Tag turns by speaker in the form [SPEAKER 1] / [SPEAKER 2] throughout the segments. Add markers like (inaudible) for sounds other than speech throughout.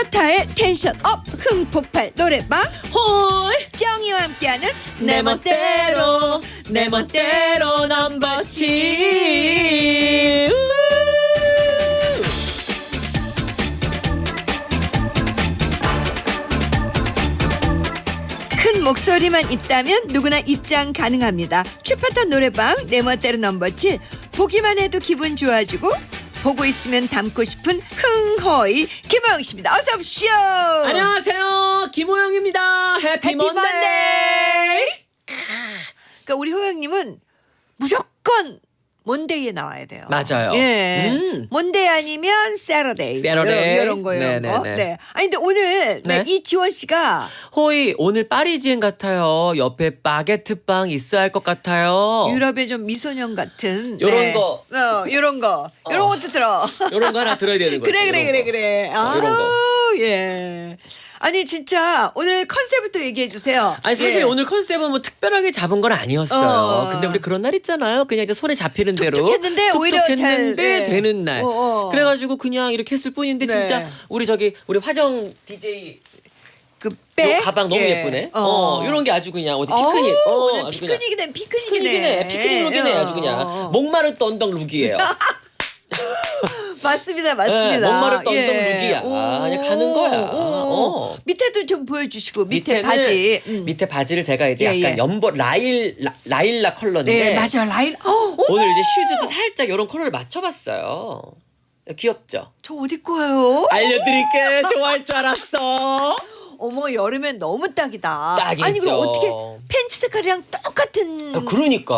[SPEAKER 1] 최파타의 tension up 흥폭발 노래방
[SPEAKER 2] 홀!
[SPEAKER 1] 호이와 함께하는
[SPEAKER 2] 내 멋대로 내 멋대로 넘버 7
[SPEAKER 1] 큰 목소리만 있다면 누구나 입장 가능합니다. 추파타 노래방 내 멋대로 넘버 7 보기만 해도 기분 좋아지고 보고 있으면 닮고 싶은 흥호이 김호영 씨입니다. 어서 오십시오.
[SPEAKER 2] 안녕하세요 김호영입니다 happy
[SPEAKER 1] happy Monday Monday. 그러니까 우리 호영님은 무조건 Monday에 나와야 돼요.
[SPEAKER 2] 맞아요.
[SPEAKER 1] 예.
[SPEAKER 2] 음.
[SPEAKER 1] Monday 아니면 Saturday.
[SPEAKER 2] Saturday.
[SPEAKER 1] 이런 거 이런 거.
[SPEAKER 2] 네네네.
[SPEAKER 1] 네. 아니 근데 오늘 네.
[SPEAKER 2] 네.
[SPEAKER 1] 이지원 씨가
[SPEAKER 2] 호이 오늘 파리지엔 같아요 옆에 바게트 빵 있어야 할 것 같아요
[SPEAKER 1] 유럽의 좀 미소년 같은
[SPEAKER 2] 요런
[SPEAKER 1] 네.
[SPEAKER 2] 거.
[SPEAKER 1] 어, 요런 거. 요런
[SPEAKER 2] 어.
[SPEAKER 1] 것도 들어.
[SPEAKER 2] 요런 거 하나 들어야 되는 (laughs) 거지
[SPEAKER 1] 그래 그래
[SPEAKER 2] 요런
[SPEAKER 1] 그래
[SPEAKER 2] 거.
[SPEAKER 1] 그래. 아,
[SPEAKER 2] 요런 거.
[SPEAKER 1] 예. 아니 진짜 오늘 컨셉부터 얘기해 주세요.
[SPEAKER 2] 아니 사실
[SPEAKER 1] 예.
[SPEAKER 2] 오늘 컨셉은 뭐 특별하게 잡은 건 아니었어요.
[SPEAKER 1] 어.
[SPEAKER 2] 근데 우리 그런 날 있잖아요. 그냥 이제 손에 잡히는 대로
[SPEAKER 1] 툭툭했는데 오히려 잘,
[SPEAKER 2] 툭툭했는데
[SPEAKER 1] 네.
[SPEAKER 2] 되는 날.
[SPEAKER 1] 어, 어.
[SPEAKER 2] 그래가지고 그냥 이렇게 했을 뿐인데
[SPEAKER 1] 네.
[SPEAKER 2] 진짜 우리 저기 우리 화정 DJ 그요
[SPEAKER 1] 백?
[SPEAKER 2] 가방 너무
[SPEAKER 1] 예.
[SPEAKER 2] 예. 쁘네 어, 이런 게 아주 그냥 어디 피크닉.
[SPEAKER 1] 어,
[SPEAKER 2] 어,
[SPEAKER 1] 오늘
[SPEAKER 2] 그냥
[SPEAKER 1] 피크닉이네 피크닉이네.
[SPEAKER 2] 피크닉이네. 피크닉 룩이네 아주
[SPEAKER 1] 어.
[SPEAKER 2] 그냥 목마른 떤덩 룩이에요. (laughs)
[SPEAKER 1] 맞습니다, 맞습니다.
[SPEAKER 2] 네, 몽마르뜨 언덕
[SPEAKER 1] 예.
[SPEAKER 2] look이야.
[SPEAKER 1] 오.
[SPEAKER 2] 아, 그냥 가는 거야.
[SPEAKER 1] 오.
[SPEAKER 2] 어.
[SPEAKER 1] 밑에도 좀 보여주시고 밑에
[SPEAKER 2] 밑에는-
[SPEAKER 1] 바지. 음.
[SPEAKER 2] 밑에 바지를 제가 이제
[SPEAKER 1] 예,
[SPEAKER 2] 약간
[SPEAKER 1] 예.
[SPEAKER 2] 연보 라일 라, 라일락 컬러인데
[SPEAKER 1] 네, 맞아 라인. 어, 어,
[SPEAKER 2] 오늘 이제 슈즈도 살짝 이런 컬러를 맞춰봤어요. 귀엽죠?
[SPEAKER 1] 저 어디 거예요?
[SPEAKER 2] 알려드릴게. 좋아할 줄 알았어.
[SPEAKER 1] 어머 여름엔 너무 딱이다.
[SPEAKER 2] 딱이죠.
[SPEAKER 1] 아니 그럼 어떻게 팬츠 색깔이랑 똑같은?
[SPEAKER 2] 야, 그러니까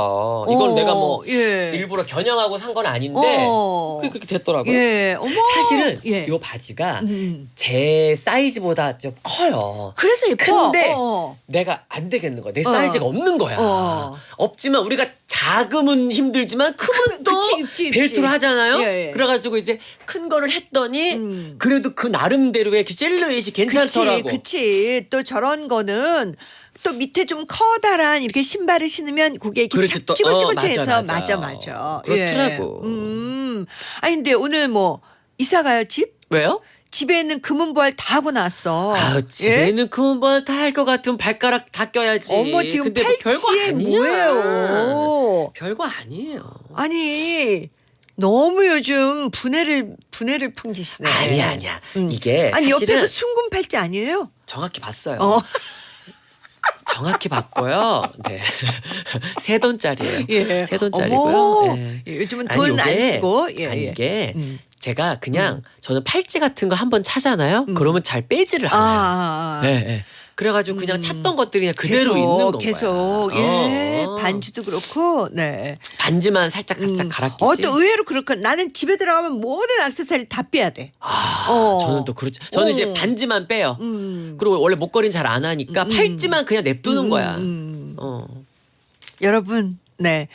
[SPEAKER 2] 이건
[SPEAKER 1] 어,
[SPEAKER 2] 내가 뭐
[SPEAKER 1] 예.
[SPEAKER 2] 일부러 겨냥하고 산 건 아닌데
[SPEAKER 1] 어.
[SPEAKER 2] 그게 그렇게 됐더라고요.
[SPEAKER 1] 예, 어머.
[SPEAKER 2] 사실은
[SPEAKER 1] 예.
[SPEAKER 2] 이 바지가
[SPEAKER 1] 음.
[SPEAKER 2] 제 사이즈보다 좀 커요.
[SPEAKER 1] 그래서 예뻐.
[SPEAKER 2] 근데
[SPEAKER 1] 어.
[SPEAKER 2] 내가 안 되겠는 거야. 내
[SPEAKER 1] 어.
[SPEAKER 2] 사이즈가 없는 거야.
[SPEAKER 1] 어.
[SPEAKER 2] 없지만 우리가 작으면 힘들지만 크면 (laughs) 또
[SPEAKER 1] 그치, 입지.
[SPEAKER 2] 벨트를 하잖아요.
[SPEAKER 1] 예, 예.
[SPEAKER 2] 그래가지고 이제 큰 거를 했더니
[SPEAKER 1] 음.
[SPEAKER 2] 그래도 그 나름대로의 그 셀루엣이 괜찮더라고.
[SPEAKER 1] 그치, 그치. 또 저런 거는 또 밑에 좀 커다란 이렇게 신발을 신으면 그게 이렇게
[SPEAKER 2] 그렇지,
[SPEAKER 1] 착
[SPEAKER 2] 또,
[SPEAKER 1] 찌글찌글해서
[SPEAKER 2] 어,
[SPEAKER 1] 맞아
[SPEAKER 2] 맞아,
[SPEAKER 1] 맞아.
[SPEAKER 2] 맞아. 그렇더라고.
[SPEAKER 1] 예. 음. 아니 근데 오늘 뭐 이사 가요 집?
[SPEAKER 2] 왜요?
[SPEAKER 1] 집에 있는 금은보알 다 하고 나왔어.
[SPEAKER 2] 아
[SPEAKER 1] 예?
[SPEAKER 2] 집에는 그만 다할 것 같으면 발가락 다 껴야지.
[SPEAKER 1] 어머 지금
[SPEAKER 2] 근데 뭐
[SPEAKER 1] 팔찌에
[SPEAKER 2] 아니야.
[SPEAKER 1] 뭐예요?
[SPEAKER 2] 별거 아니에요.
[SPEAKER 1] 아니 너무 요즘 분해를 분해를 풍기시네.
[SPEAKER 2] 아니야 아니야.
[SPEAKER 1] 음.
[SPEAKER 2] 이게
[SPEAKER 1] 아니
[SPEAKER 2] 사실은
[SPEAKER 1] 옆에도 순금 팔찌 아니에요?
[SPEAKER 2] 정확히 봤어요.
[SPEAKER 1] 어.
[SPEAKER 2] 정확히 봤고요. 네. (laughs) 세 돈짜리예요.
[SPEAKER 1] 예.
[SPEAKER 2] 세 돈짜리고요.
[SPEAKER 1] 어머.
[SPEAKER 2] 예.
[SPEAKER 1] 예, 요즘은
[SPEAKER 2] 아니,
[SPEAKER 1] 돈 안
[SPEAKER 2] 요게-
[SPEAKER 1] 쓰고 예,
[SPEAKER 2] 아니
[SPEAKER 1] 예.
[SPEAKER 2] 이게
[SPEAKER 1] 음.
[SPEAKER 2] 제가 그냥 저는 팔찌 같은 거 한번 차잖아요.
[SPEAKER 1] 음.
[SPEAKER 2] 그러면 잘 빼지를
[SPEAKER 1] 아,
[SPEAKER 2] 않아요.
[SPEAKER 1] 아, 아.
[SPEAKER 2] 네, 네. 그래가지고 그냥
[SPEAKER 1] 음.
[SPEAKER 2] 찾던 것들이 그냥 그대로
[SPEAKER 1] 계속,
[SPEAKER 2] 있는 건
[SPEAKER 1] 계속
[SPEAKER 2] 거야.
[SPEAKER 1] 예
[SPEAKER 2] 어.
[SPEAKER 1] 반지도 그렇고 네
[SPEAKER 2] 반지만 살짝 살짝
[SPEAKER 1] 음.
[SPEAKER 2] 갈아끼지.
[SPEAKER 1] 어, 또 의외로 그렇고 나는 집에 들어가면 모든 액세서리를 다 빼야 돼.
[SPEAKER 2] 아,
[SPEAKER 1] 어.
[SPEAKER 2] 저는 또 그렇죠. 저는
[SPEAKER 1] 어.
[SPEAKER 2] 이제 반지만 빼요.
[SPEAKER 1] 음.
[SPEAKER 2] 그리고 원래 목걸이는 잘 안 하니까
[SPEAKER 1] 음.
[SPEAKER 2] 팔찌만 그냥 냅두는
[SPEAKER 1] 음,
[SPEAKER 2] 거야.
[SPEAKER 1] 음.
[SPEAKER 2] 어.
[SPEAKER 1] 여러분, 네.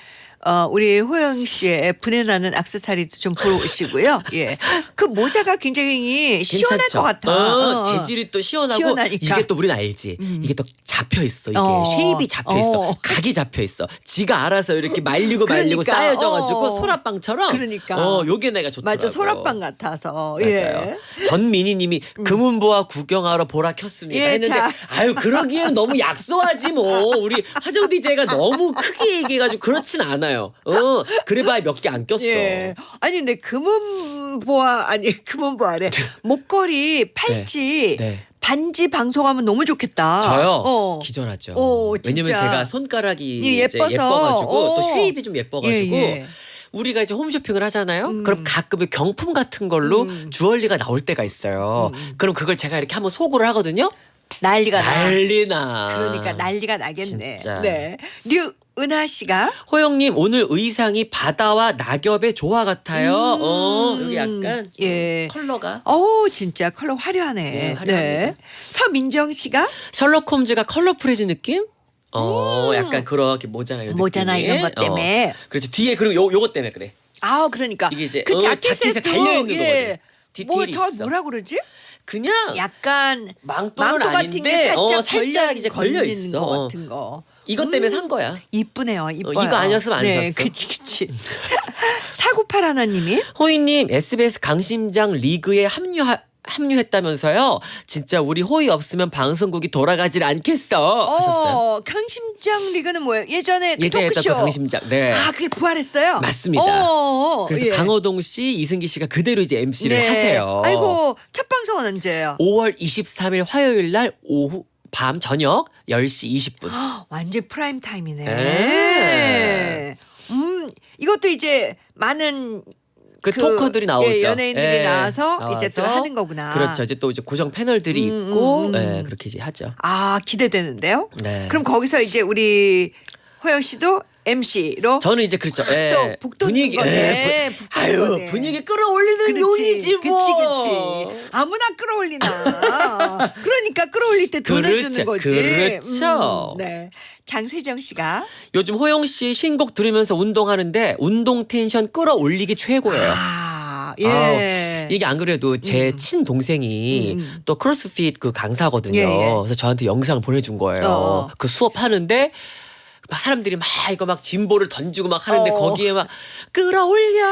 [SPEAKER 1] 어, 우리 호영 씨의 부내 나는 악세사리도 좀 보러 오시고요. 예. 그 모자가 굉장히 시원할
[SPEAKER 2] 괜찮죠?
[SPEAKER 1] 것 같아.
[SPEAKER 2] 어,
[SPEAKER 1] 어.
[SPEAKER 2] 재질이 또 시원하고
[SPEAKER 1] 시원하니까.
[SPEAKER 2] 이게 또 우리는 알지.
[SPEAKER 1] 음.
[SPEAKER 2] 이게 또 잡혀 있어. 이게
[SPEAKER 1] 어.
[SPEAKER 2] shape이 잡혀 있어.
[SPEAKER 1] 어.
[SPEAKER 2] 각이 잡혀 있어. 지가 알아서 이렇게 말리고 말리고
[SPEAKER 1] 그러니까.
[SPEAKER 2] 쌓여져가지고
[SPEAKER 1] 어.
[SPEAKER 2] 소라빵처럼.
[SPEAKER 1] 그러니까.
[SPEAKER 2] 어, 요게 내가 좋더라고.
[SPEAKER 1] 맞아, 소라빵 같아서.
[SPEAKER 2] 맞아요.
[SPEAKER 1] 예.
[SPEAKER 2] 전민희님이 금은보화 구경하러 보라 켰습니다
[SPEAKER 1] 예,
[SPEAKER 2] 했는데
[SPEAKER 1] 자.
[SPEAKER 2] 아유 그러기에는 너무 약소하지 뭐 우리 화정 DJ가 너무 크게 얘기해가지고 그렇진 않아요. 어 그래봐야 몇 개 안 꼈어.
[SPEAKER 1] 예. 아니, 근데 금은보화, 아니, 금은보화래. 목걸이, 팔찌,
[SPEAKER 2] 네.
[SPEAKER 1] 반지 방송하면 너무 좋겠다.
[SPEAKER 2] 저요
[SPEAKER 1] 어.
[SPEAKER 2] 기절하죠.
[SPEAKER 1] 어,
[SPEAKER 2] 왜냐면. 제가 손가락이
[SPEAKER 1] 예, 예뻐서.
[SPEAKER 2] 예뻐가지고 또
[SPEAKER 1] 어.
[SPEAKER 2] 쉐입이 좀 예뻐가지고
[SPEAKER 1] 예, 예.
[SPEAKER 2] 우리가 이제 홈쇼핑을 하잖아요.
[SPEAKER 1] 음.
[SPEAKER 2] 그럼 가끔 경품 같은 걸로
[SPEAKER 1] 음.
[SPEAKER 2] 주얼리가 나올 때가 있어요.
[SPEAKER 1] 음.
[SPEAKER 2] 그럼 그걸 제가 이렇게 한번 소구를 하거든요.
[SPEAKER 1] 난리가 나.
[SPEAKER 2] 난리나.
[SPEAKER 1] 그러니까 난리가 나겠네.
[SPEAKER 2] 진짜.
[SPEAKER 1] 네. 류 은하 씨가
[SPEAKER 2] 호영님 오늘 의상이 바다와 낙엽의 조화 같아요.
[SPEAKER 1] 음.
[SPEAKER 2] 어 여기 약간
[SPEAKER 1] 예.
[SPEAKER 2] 컬러가
[SPEAKER 1] 어우 진짜 컬러 화려하네.
[SPEAKER 2] 네, 화려합니다.
[SPEAKER 1] 서민정 씨가
[SPEAKER 2] 셜록 홈즈가 컬러풀해진 느낌? 어 약간 그렇게 모자나 이런
[SPEAKER 1] 음. 모자나. 이런 것 때문에.
[SPEAKER 2] 어. 그렇죠 뒤에 그리고 요 요것 때문에 그래.
[SPEAKER 1] 아 그러니까
[SPEAKER 2] 이게 이제
[SPEAKER 1] 그
[SPEAKER 2] 어,
[SPEAKER 1] 자켓에
[SPEAKER 2] 자켓에 달려 있는
[SPEAKER 1] 예.
[SPEAKER 2] 거거든.
[SPEAKER 1] 뭐
[SPEAKER 2] 디테일이
[SPEAKER 1] 더
[SPEAKER 2] 있어.
[SPEAKER 1] 뭐라 그러지?
[SPEAKER 2] 그냥
[SPEAKER 1] 약간
[SPEAKER 2] 망토
[SPEAKER 1] 같은 게 살짝,
[SPEAKER 2] 어, 살짝
[SPEAKER 1] 걸려,
[SPEAKER 2] 이제 걸려 있어.
[SPEAKER 1] 것
[SPEAKER 2] 어.
[SPEAKER 1] 같은 거.
[SPEAKER 2] 이것 때문에
[SPEAKER 1] 음.
[SPEAKER 2] 산 거야.
[SPEAKER 1] 이쁘네요. 이뻐요.
[SPEAKER 2] 이거 아니었으면 안
[SPEAKER 1] 네,
[SPEAKER 2] 샀어.
[SPEAKER 1] 그치 그치. (laughs) 사구팔 하나님이
[SPEAKER 2] 호이님 SBS 강심장 리그에 합류하 합류했다면서요. 진짜 우리 호의 없으면 방송국이 돌아가질 않겠어 하셨어요.
[SPEAKER 1] 어, 강심장 리그는 뭐예요? 예전에 그
[SPEAKER 2] 예전에 했던
[SPEAKER 1] 토크쇼.
[SPEAKER 2] 그 강심장. 네.
[SPEAKER 1] 아, 그게 부활했어요?
[SPEAKER 2] 맞습니다.
[SPEAKER 1] 어,
[SPEAKER 2] 그래서
[SPEAKER 1] 예.
[SPEAKER 2] 강호동 씨, 이승기 씨가 그대로 이제 MC를
[SPEAKER 1] 네.
[SPEAKER 2] 하세요.
[SPEAKER 1] 아이고, 첫 방송은 언제예요?
[SPEAKER 2] 5월 23일 화요일 날 오후 밤 저녁 10시 20분.
[SPEAKER 1] 완전 prime time이네.
[SPEAKER 2] 네.
[SPEAKER 1] 음, 이것도 이제 많은
[SPEAKER 2] 그, talker들이 나오죠.
[SPEAKER 1] 예, 연예인들이
[SPEAKER 2] 예,
[SPEAKER 1] 나와서, 이제 또
[SPEAKER 2] 나와서
[SPEAKER 1] 하는 거구나.
[SPEAKER 2] 그렇죠. 이제 또 이제 고정 패널들이
[SPEAKER 1] 음,
[SPEAKER 2] 있고
[SPEAKER 1] 음, 음.
[SPEAKER 2] 예, 그렇게 이제 하죠.
[SPEAKER 1] 아, 기대되는데요?
[SPEAKER 2] 네.
[SPEAKER 1] 그럼 거기서 이제 우리 호영 씨도 MC로
[SPEAKER 2] 저는 이제 그렇죠. 예.
[SPEAKER 1] 또 북돋는
[SPEAKER 2] 분위기
[SPEAKER 1] 거네.
[SPEAKER 2] 예, 부-
[SPEAKER 1] 북돋는
[SPEAKER 2] 아유
[SPEAKER 1] 거네.
[SPEAKER 2] 분위기 끌어올리는 용이지 뭐.
[SPEAKER 1] 그치, 그치. 아무나 끌어올리나. (laughs) 그러니까 끌어올릴 때 돈을
[SPEAKER 2] 그렇죠,
[SPEAKER 1] 주는 거지.
[SPEAKER 2] 그렇죠.
[SPEAKER 1] 음, 네. 장세정 씨가
[SPEAKER 2] 요즘 호영 씨 신곡 들으면서 운동하는데 운동 텐션 끌어올리기 최고예요.
[SPEAKER 1] 아, 예.
[SPEAKER 2] 이게 안 그래도 제친 동생이
[SPEAKER 1] 음, 음.
[SPEAKER 2] 또 크로스핏 그 강사거든요.
[SPEAKER 1] 예, 예.
[SPEAKER 2] 그래서 저한테 영상을 보내준 거예요.
[SPEAKER 1] 어.
[SPEAKER 2] 그 수업 하는데 막 사람들이 막 이거 막 gym ball을 던지고 막 하는데
[SPEAKER 1] 어.
[SPEAKER 2] 거기에 막 끌어올려,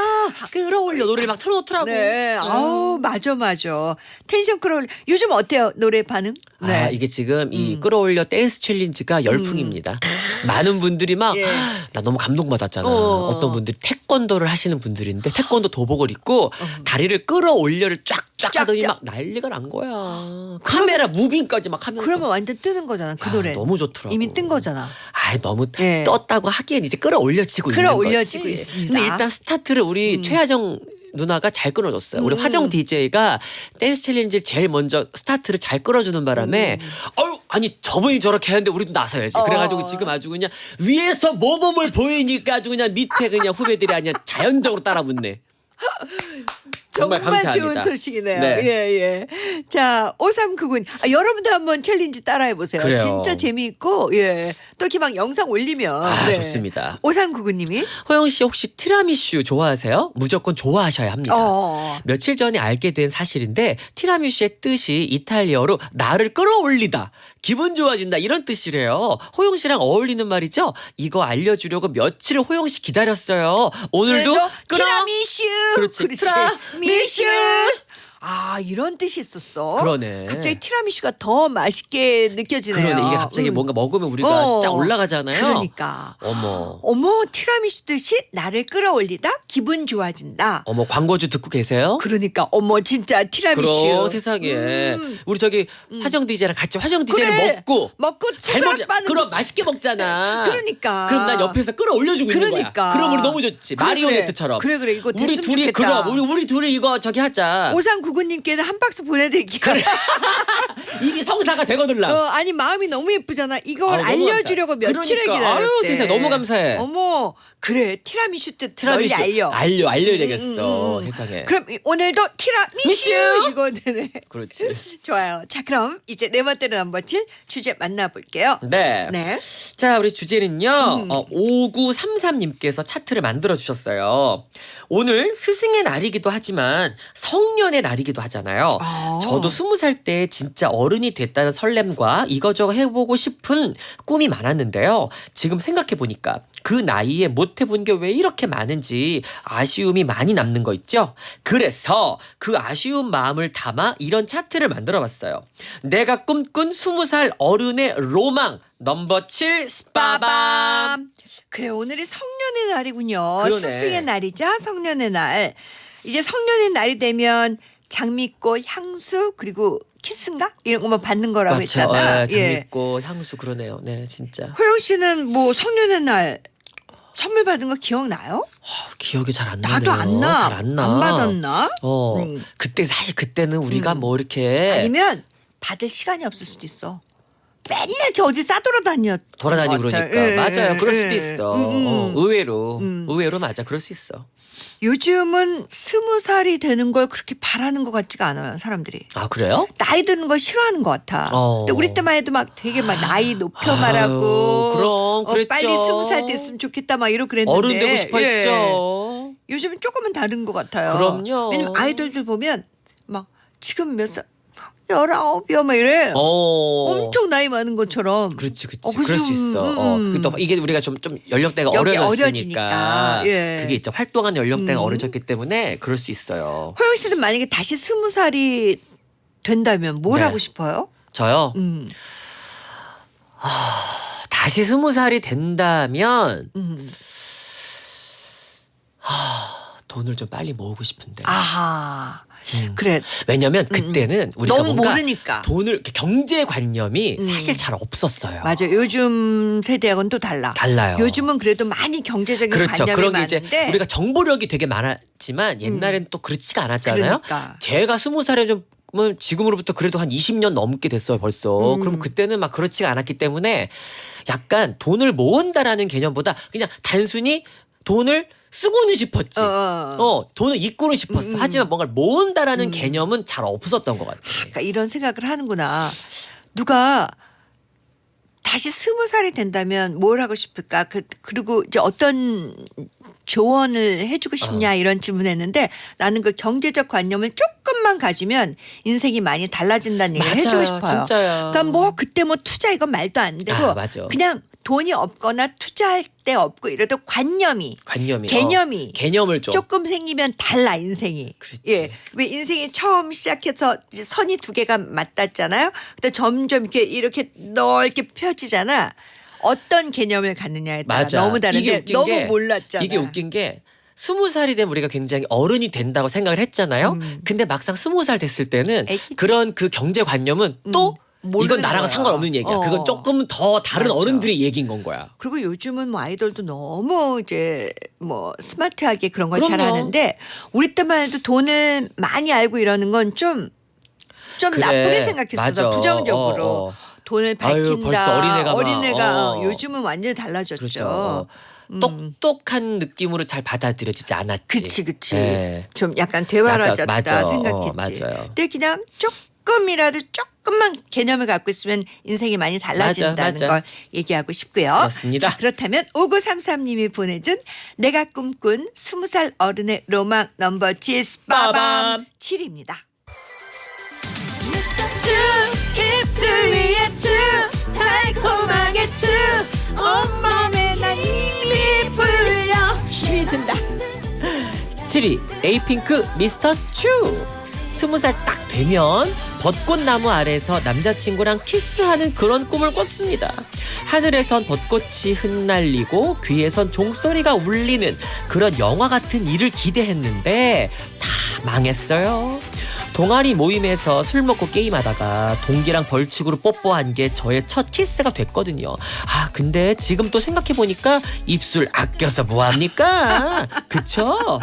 [SPEAKER 2] 끌어올려 노래를 막 틀어놓더라고.
[SPEAKER 1] 네.
[SPEAKER 2] 음.
[SPEAKER 1] 아우, 맞아, 맞아. 텐션 끌어올리. 요즘 어때요? 노래 반응? 네.
[SPEAKER 2] 아 이게 지금 이
[SPEAKER 1] 음.
[SPEAKER 2] 끌어올려 댄스 challenge가 열풍입니다. 많은 분들이 막 나
[SPEAKER 1] 예.
[SPEAKER 2] 너무 감동받았잖아.
[SPEAKER 1] 어.
[SPEAKER 2] 어. 떤 분들이 태권도를 하시는 분들인데 태권도 도복을 입고 다리를 끌어올려를 쫙쫙 하더니
[SPEAKER 1] 쫙쫙.
[SPEAKER 2] 막 난리가 난 거야. 카메라 moving까지 막 하면서.
[SPEAKER 1] 그러면 완전 뜨는 거잖아. 그
[SPEAKER 2] 아,
[SPEAKER 1] 노래.
[SPEAKER 2] 너무 좋더라고.
[SPEAKER 1] 이미 뜬 거잖아.
[SPEAKER 2] 아 너무
[SPEAKER 1] 예.
[SPEAKER 2] 떴다고 하기엔 이제 끌어올려지고 있는 거지.
[SPEAKER 1] 끌어올려지고 있습니다.
[SPEAKER 2] 근데 일단 스타트를 우리
[SPEAKER 1] 음.
[SPEAKER 2] 최화정 누나가 잘 끊어줬어요. 우리
[SPEAKER 1] 음.
[SPEAKER 2] 화정 DJ가 댄스 challenge를 제일 먼저 스타트를 잘 끌어주는 바람에 어유 아니 저분이 저렇게 하는데 우리도 나서야지.
[SPEAKER 1] 음. 어.
[SPEAKER 2] 그래가지고 지금 아주 그냥 위에서 모범을 보이니까 아주 그냥 밑에 그냥 후배들이 아니야 자연적으로 따라붙네. (laughs) 정말
[SPEAKER 1] 정말
[SPEAKER 2] 감사합니다.
[SPEAKER 1] 좋은 소식이네요.
[SPEAKER 2] 네.
[SPEAKER 1] 예, 예. 자, 5399님. 아, 여러분도 한번 challenge 따라해 보세요.
[SPEAKER 2] 그래요.
[SPEAKER 1] 진짜 재미있고, 예. 또 이렇게 막 영상 올리면.
[SPEAKER 2] 아
[SPEAKER 1] 네.
[SPEAKER 2] 좋습니다.
[SPEAKER 1] 5399님이.
[SPEAKER 2] 호영 씨 혹시 티라미슈 좋아하세요? 무조건 좋아하셔야 합니다.
[SPEAKER 1] 어.
[SPEAKER 2] 며칠 전에 알게 된 사실인데 티라미슈의 뜻이 이탈리어로 나를 끌어올리다 기분 좋아진다 이런 뜻이래요 호영 씨랑 어울리는 말이죠 이거 알려주려고 며칠 호영 씨 기다렸어요 오늘도
[SPEAKER 1] 오늘도
[SPEAKER 2] 끌어
[SPEAKER 1] 티라미슈.
[SPEAKER 2] 그렇지.
[SPEAKER 1] 티라미 슈. 아, 이런 뜻이 있었어.
[SPEAKER 2] 그러네
[SPEAKER 1] 갑자기 티라미슈가 더 맛있게 느껴지네요.
[SPEAKER 2] 그러네 이게 갑자기
[SPEAKER 1] 음.
[SPEAKER 2] 뭔가 먹으면 우리가
[SPEAKER 1] 어.
[SPEAKER 2] 쫙 올라가잖아요
[SPEAKER 1] 그러니까.
[SPEAKER 2] 어머
[SPEAKER 1] 어머, 티라미슈 뜻이 나를 끌어올리다, 기분 좋아진다.
[SPEAKER 2] 어머 광고주 듣고 계세요?
[SPEAKER 1] 그러니까 어머 진짜 티라미슈.
[SPEAKER 2] 그럼 세상에
[SPEAKER 1] 음.
[SPEAKER 2] 우리 저기 화정 DJ랑 같이 화정 DJ를
[SPEAKER 1] 그래.
[SPEAKER 2] 먹고
[SPEAKER 1] 먹고
[SPEAKER 2] 잘 먹자. 그럼 맛있게 먹잖아.
[SPEAKER 1] 그러니까.
[SPEAKER 2] 그럼 난 옆에서 끌어올려주고 있는
[SPEAKER 1] 그러니까.
[SPEAKER 2] 거야. 그럼 우리 너무 좋지.
[SPEAKER 1] 그래,
[SPEAKER 2] 마리오네트처럼.
[SPEAKER 1] 그래 그래 이거
[SPEAKER 2] 우리
[SPEAKER 1] 됐으면
[SPEAKER 2] 둘이
[SPEAKER 1] 좋겠다.
[SPEAKER 2] 그럼 우리 우리 둘이 이거 저기 하자.
[SPEAKER 1] 오상구 구님께는 한 박스 보내드릴게요. (laughs)
[SPEAKER 2] 이게 성사가 되거들라.
[SPEAKER 1] 어, 아니 마음이 너무 예쁘잖아. 이걸
[SPEAKER 2] 아유, 너무
[SPEAKER 1] 알려주려고
[SPEAKER 2] 감사해.
[SPEAKER 1] 며칠을
[SPEAKER 2] 그러니까.
[SPEAKER 1] 기다렸대.
[SPEAKER 2] 아유, 세상에 너무 감사해.
[SPEAKER 1] 어머 그래 티라미슈 뜻
[SPEAKER 2] 티라미슈
[SPEAKER 1] 널리 알려.
[SPEAKER 2] 알려 알려야
[SPEAKER 1] 음,
[SPEAKER 2] 되겠어.
[SPEAKER 1] 음, 음.
[SPEAKER 2] 세상에.
[SPEAKER 1] 그럼 이- 오늘도 티라미슈
[SPEAKER 2] 미슈.
[SPEAKER 1] 이거 되네.
[SPEAKER 2] 그렇지. (laughs)
[SPEAKER 1] 좋아요. 자 그럼 이제 네 멋대로 넘버 칠 주제 만나볼게요.
[SPEAKER 2] 네.
[SPEAKER 1] 네.
[SPEAKER 2] 자, 우리 주제는요.
[SPEAKER 1] 음.
[SPEAKER 2] 어, 5933님께서 차트를 만들어 주셨어요. 오늘 스승의 날이기도 하지만 성년의 날이기도 하잖아요.
[SPEAKER 1] 아.
[SPEAKER 2] 저도 스무 살 때 진짜 어른이 됐다는 설렘과 이거저거 해보고 싶은 꿈이 많았는데요. 지금 생각해 보니까 그 나이에 못 해본 게 왜 이렇게 많은지 아쉬움이 많이 남는 거 있죠? 그래서 그 아쉬운 마음을 담아 이런 차트를 만들어 봤어요. 내가 꿈꾼 스무 살 어른의 로망 넘버 7 빠밤.
[SPEAKER 1] 그래 오늘이 성년의 날이군요.
[SPEAKER 2] 그러네.
[SPEAKER 1] 스승의 날이자 성년의 날. 이제 성년의 날이 되면 장미꽃, 향수 그리고 키스인가 이런 것만 받는 거라고
[SPEAKER 2] 맞죠.
[SPEAKER 1] 했잖아.
[SPEAKER 2] 예, 장미꽃, 향수 그러네요. 네, 진짜.
[SPEAKER 1] 호영 씨는 뭐 성년의 날 선물 받은 거 기억나요?
[SPEAKER 2] 어, 기억이 잘 안 나네요.
[SPEAKER 1] 나도 안 나.
[SPEAKER 2] 잘 안 나.
[SPEAKER 1] 받았나?
[SPEAKER 2] 어.
[SPEAKER 1] 음.
[SPEAKER 2] 그때 사실 그때는 우리가
[SPEAKER 1] 음.
[SPEAKER 2] 뭐 이렇게
[SPEAKER 1] 아니면 받을 시간이 없을 수도 있어. 맨날 이렇게 어디 싸돌아다녔.
[SPEAKER 2] 돌아다니고. 그러니까
[SPEAKER 1] 예,
[SPEAKER 2] 맞아요.
[SPEAKER 1] 예,
[SPEAKER 2] 그럴
[SPEAKER 1] 예.
[SPEAKER 2] 수도 있어.
[SPEAKER 1] 음, 음.
[SPEAKER 2] 어, 의외로
[SPEAKER 1] 음.
[SPEAKER 2] 의외로 맞아. 그럴 수 있어.
[SPEAKER 1] 요즘은 스무 살이 되는 걸 그렇게 바라는 것 같지가 않아요, 사람들이.
[SPEAKER 2] 아 그래요?
[SPEAKER 1] 나이 드는 걸 싫어하는 것 같아.
[SPEAKER 2] 어.
[SPEAKER 1] 근데 우리 때만 해도 막 되게 막 나이 높여
[SPEAKER 2] 아유,
[SPEAKER 1] 말하고.
[SPEAKER 2] 그럼
[SPEAKER 1] 어,
[SPEAKER 2] 그랬죠.
[SPEAKER 1] 빨리 스무 살 됐으면 좋겠다 막 이러고 그랬는데.
[SPEAKER 2] 어른 되고 싶어
[SPEAKER 1] 예.
[SPEAKER 2] 했죠.
[SPEAKER 1] 요즘은 조금은 다른 것 같아요.
[SPEAKER 2] 그럼요.
[SPEAKER 1] 왜냐면 아이돌들 보면 막 지금 몇 살, 열아홉이요 막 이래.
[SPEAKER 2] 어.
[SPEAKER 1] 엄청 나이 많은 것처럼.
[SPEAKER 2] 그렇지, 그렇지.
[SPEAKER 1] 어,
[SPEAKER 2] 그럴 수. 있어. 어.
[SPEAKER 1] 음.
[SPEAKER 2] 또 이게 우리가 좀 좀 연령대가 어려졌으니까.
[SPEAKER 1] 어려지니까. 예.
[SPEAKER 2] 그게 있죠. 활동하는 연령대가
[SPEAKER 1] 음.
[SPEAKER 2] 어려졌기 때문에 그럴 수 있어요.
[SPEAKER 1] 호영 씨는 만약에 다시 스무 살이 된다면 뭘
[SPEAKER 2] 네.
[SPEAKER 1] 하고 싶어요?
[SPEAKER 2] 저요.
[SPEAKER 1] 음.
[SPEAKER 2] 다시 스무 살이 된다면
[SPEAKER 1] 음.
[SPEAKER 2] 돈을 좀 빨리 모으고 싶은데.
[SPEAKER 1] 아하.
[SPEAKER 2] 음.
[SPEAKER 1] 그래.
[SPEAKER 2] 왜냐면 그때는 우리가
[SPEAKER 1] 너무
[SPEAKER 2] 뭔가
[SPEAKER 1] 모르니까.
[SPEAKER 2] 돈을 이렇게 경제 관념이
[SPEAKER 1] 음.
[SPEAKER 2] 사실 잘 없었어요.
[SPEAKER 1] 맞아. 요즘 세대하고는 또 달라.
[SPEAKER 2] 달라요.
[SPEAKER 1] 요즘은 그래도 많이 경제적인
[SPEAKER 2] 그렇죠.
[SPEAKER 1] 관념이
[SPEAKER 2] 그런 게 이제
[SPEAKER 1] 많은데
[SPEAKER 2] 우리가 정보력이 되게 많았지만 옛날에는 또 그렇지가 않았잖아요.
[SPEAKER 1] 그러니까.
[SPEAKER 2] 제가 스무 살에 좀면 지금으로부터 그래도 한 20년 넘게 됐어요 벌써.
[SPEAKER 1] 음.
[SPEAKER 2] 그럼 그때는 막 그렇지가 않았기 때문에 약간 돈을 모은다라는 개념보다 그냥 단순히 돈을 쓰고는 싶었지.
[SPEAKER 1] 어,
[SPEAKER 2] 어,
[SPEAKER 1] 어.
[SPEAKER 2] 돈을 잊고는 싶었어.
[SPEAKER 1] 음.
[SPEAKER 2] 하지만 뭔가를 모은다라는
[SPEAKER 1] 음.
[SPEAKER 2] 개념은 잘 없었던 것 같아.
[SPEAKER 1] 그러니까 이런 생각을 하는구나. 누가 다시 스무 살이 된다면 뭘 하고 싶을까? 그, 그리고 이제 어떤 조언을 해주고 싶냐
[SPEAKER 2] 어.
[SPEAKER 1] 이런 질문했는데 나는 그 경제적 관념을 조금만 가지면 인생이 많이 달라진다는 얘기를 해주고 싶어요.
[SPEAKER 2] 진짜요.
[SPEAKER 1] 그러니까 뭐 그때 뭐 투자 이건 말도 안 되고
[SPEAKER 2] 아.
[SPEAKER 1] 그냥 돈이 없거나 투자할 때 없고 이래도 관념이
[SPEAKER 2] 관념이
[SPEAKER 1] 개념이
[SPEAKER 2] 어, 개념을 좀
[SPEAKER 1] 조금 생기면 달라 인생이.
[SPEAKER 2] 그렇지.
[SPEAKER 1] 예, 왜 인생이 처음 시작해서 선이 두 개가 맞닿잖아요. 근데 점점 이렇게 이렇게 넓게 펴지잖아. 어떤 개념을 갖느냐에 따라
[SPEAKER 2] 맞아.
[SPEAKER 1] 너무 다른데 너무
[SPEAKER 2] 게
[SPEAKER 1] 몰랐잖아.
[SPEAKER 2] 이게 웃긴 게 스무 살이 되면 우리가 굉장히 어른이 된다고 생각을 했잖아요.
[SPEAKER 1] 음.
[SPEAKER 2] 근데 막상 스무 살 됐을 때는
[SPEAKER 1] 애기지.
[SPEAKER 2] 그런 그 경제관념은 또
[SPEAKER 1] 음, 모르는
[SPEAKER 2] 이건 나랑
[SPEAKER 1] 거야.
[SPEAKER 2] 상관없는 얘기야.
[SPEAKER 1] 어.
[SPEAKER 2] 그건 조금 더 다른
[SPEAKER 1] 맞아.
[SPEAKER 2] 어른들의 얘기인 건 거야.
[SPEAKER 1] 그리고 요즘은 뭐 아이돌도 너무 이제 뭐 스마트하게 그런 걸
[SPEAKER 2] 그럼요.
[SPEAKER 1] 잘하는데 우리 때만 해도 돈을 많이 알고 이러는 건좀좀
[SPEAKER 2] 그래.
[SPEAKER 1] 나쁘게 생각했어. 부정적으로.
[SPEAKER 2] 어, 어.
[SPEAKER 1] 돈을
[SPEAKER 2] 아유,
[SPEAKER 1] 밝힌다.
[SPEAKER 2] 벌써 어린애가 막,
[SPEAKER 1] 어린애가
[SPEAKER 2] 어.
[SPEAKER 1] 요즘은 완전히 달라졌죠.
[SPEAKER 2] 그렇죠. 어.
[SPEAKER 1] 음.
[SPEAKER 2] 똑똑한 느낌으로 잘 받아들여지지 않았지.
[SPEAKER 1] 그치 그치.
[SPEAKER 2] 예.
[SPEAKER 1] 좀 약간 대화라졌다
[SPEAKER 2] 맞아, 맞아.
[SPEAKER 1] 생각했지.
[SPEAKER 2] 어, 맞아요.
[SPEAKER 1] 근데 그냥 조금이라도 조금만 개념을 갖고 있으면 인생이 많이 달라진다는
[SPEAKER 2] 맞아, 맞아.
[SPEAKER 1] 걸 얘기하고 싶고요.
[SPEAKER 2] 그렇습니다.
[SPEAKER 1] 자, 그렇다면 5933님이 보내준 내가 꿈꾼 20살 어른의 로망 넘버 7 빠밤
[SPEAKER 2] 빠밤.
[SPEAKER 1] 7입니다.
[SPEAKER 2] 7위 에이핑크 미스터 츄 스무 살딱 되면 벚꽃나무 아래서 남자친구랑 키스하는 그런 꿈을 꿨습니다. 하늘에선 벚꽃이 흩날리고 귀에선 종소리가 울리는 그런 영화 같은 일을 기대했는데 다 망했어요. 동아리 모임에서 술 먹고 게임하다가 동기랑 벌칙으로 뽀뽀한 게 저의 첫 키스가 됐거든요. 아 근데 지금 또 생각해 보니까 입술 아껴서 뭐합니까? 그쵸?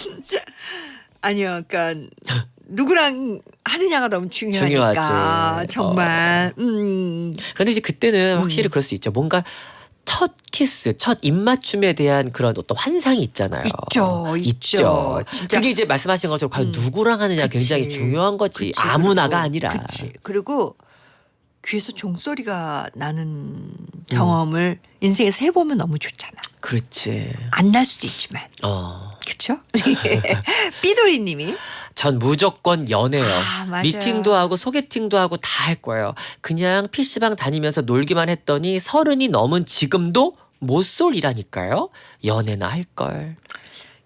[SPEAKER 2] (laughs)
[SPEAKER 1] 아니요 그러니까 누구랑 하느냐가 너무 중요하니까
[SPEAKER 2] 중요하지.
[SPEAKER 1] 정말 음
[SPEAKER 2] 그런데 이제 그때는
[SPEAKER 1] 음.
[SPEAKER 2] 확실히 그럴 수 있죠. 뭔가 첫 키스, 첫 입맞춤에 대한 그런 어떤 환상이 있잖아요.
[SPEAKER 1] 있죠, 있죠. 진짜.
[SPEAKER 2] 그게 이제 말씀하신 것처럼 과연
[SPEAKER 1] 음.
[SPEAKER 2] 누구랑 하느냐
[SPEAKER 1] 그치.
[SPEAKER 2] 굉장히 중요한 거지.
[SPEAKER 1] 그치,
[SPEAKER 2] 아무나가
[SPEAKER 1] 그리고,
[SPEAKER 2] 아니라.
[SPEAKER 1] 그치. 그리고 귀에서 종소리가 나는 경험을 인생에서 해보면 너무 좋잖아.
[SPEAKER 2] 그렇지.
[SPEAKER 1] 안 날 수도 있지만.
[SPEAKER 2] 어.
[SPEAKER 1] 그쵸? (laughs) 삐돌이님이
[SPEAKER 2] 전 무조건 연애요.
[SPEAKER 1] 아, 맞아요.
[SPEAKER 2] 미팅도 하고 소개팅도 하고 다 할 거예요. 그냥 PC방 다니면서 놀기만 했더니 서른이 넘은 지금도 못 쏠이라니까요. 연애나 할 걸.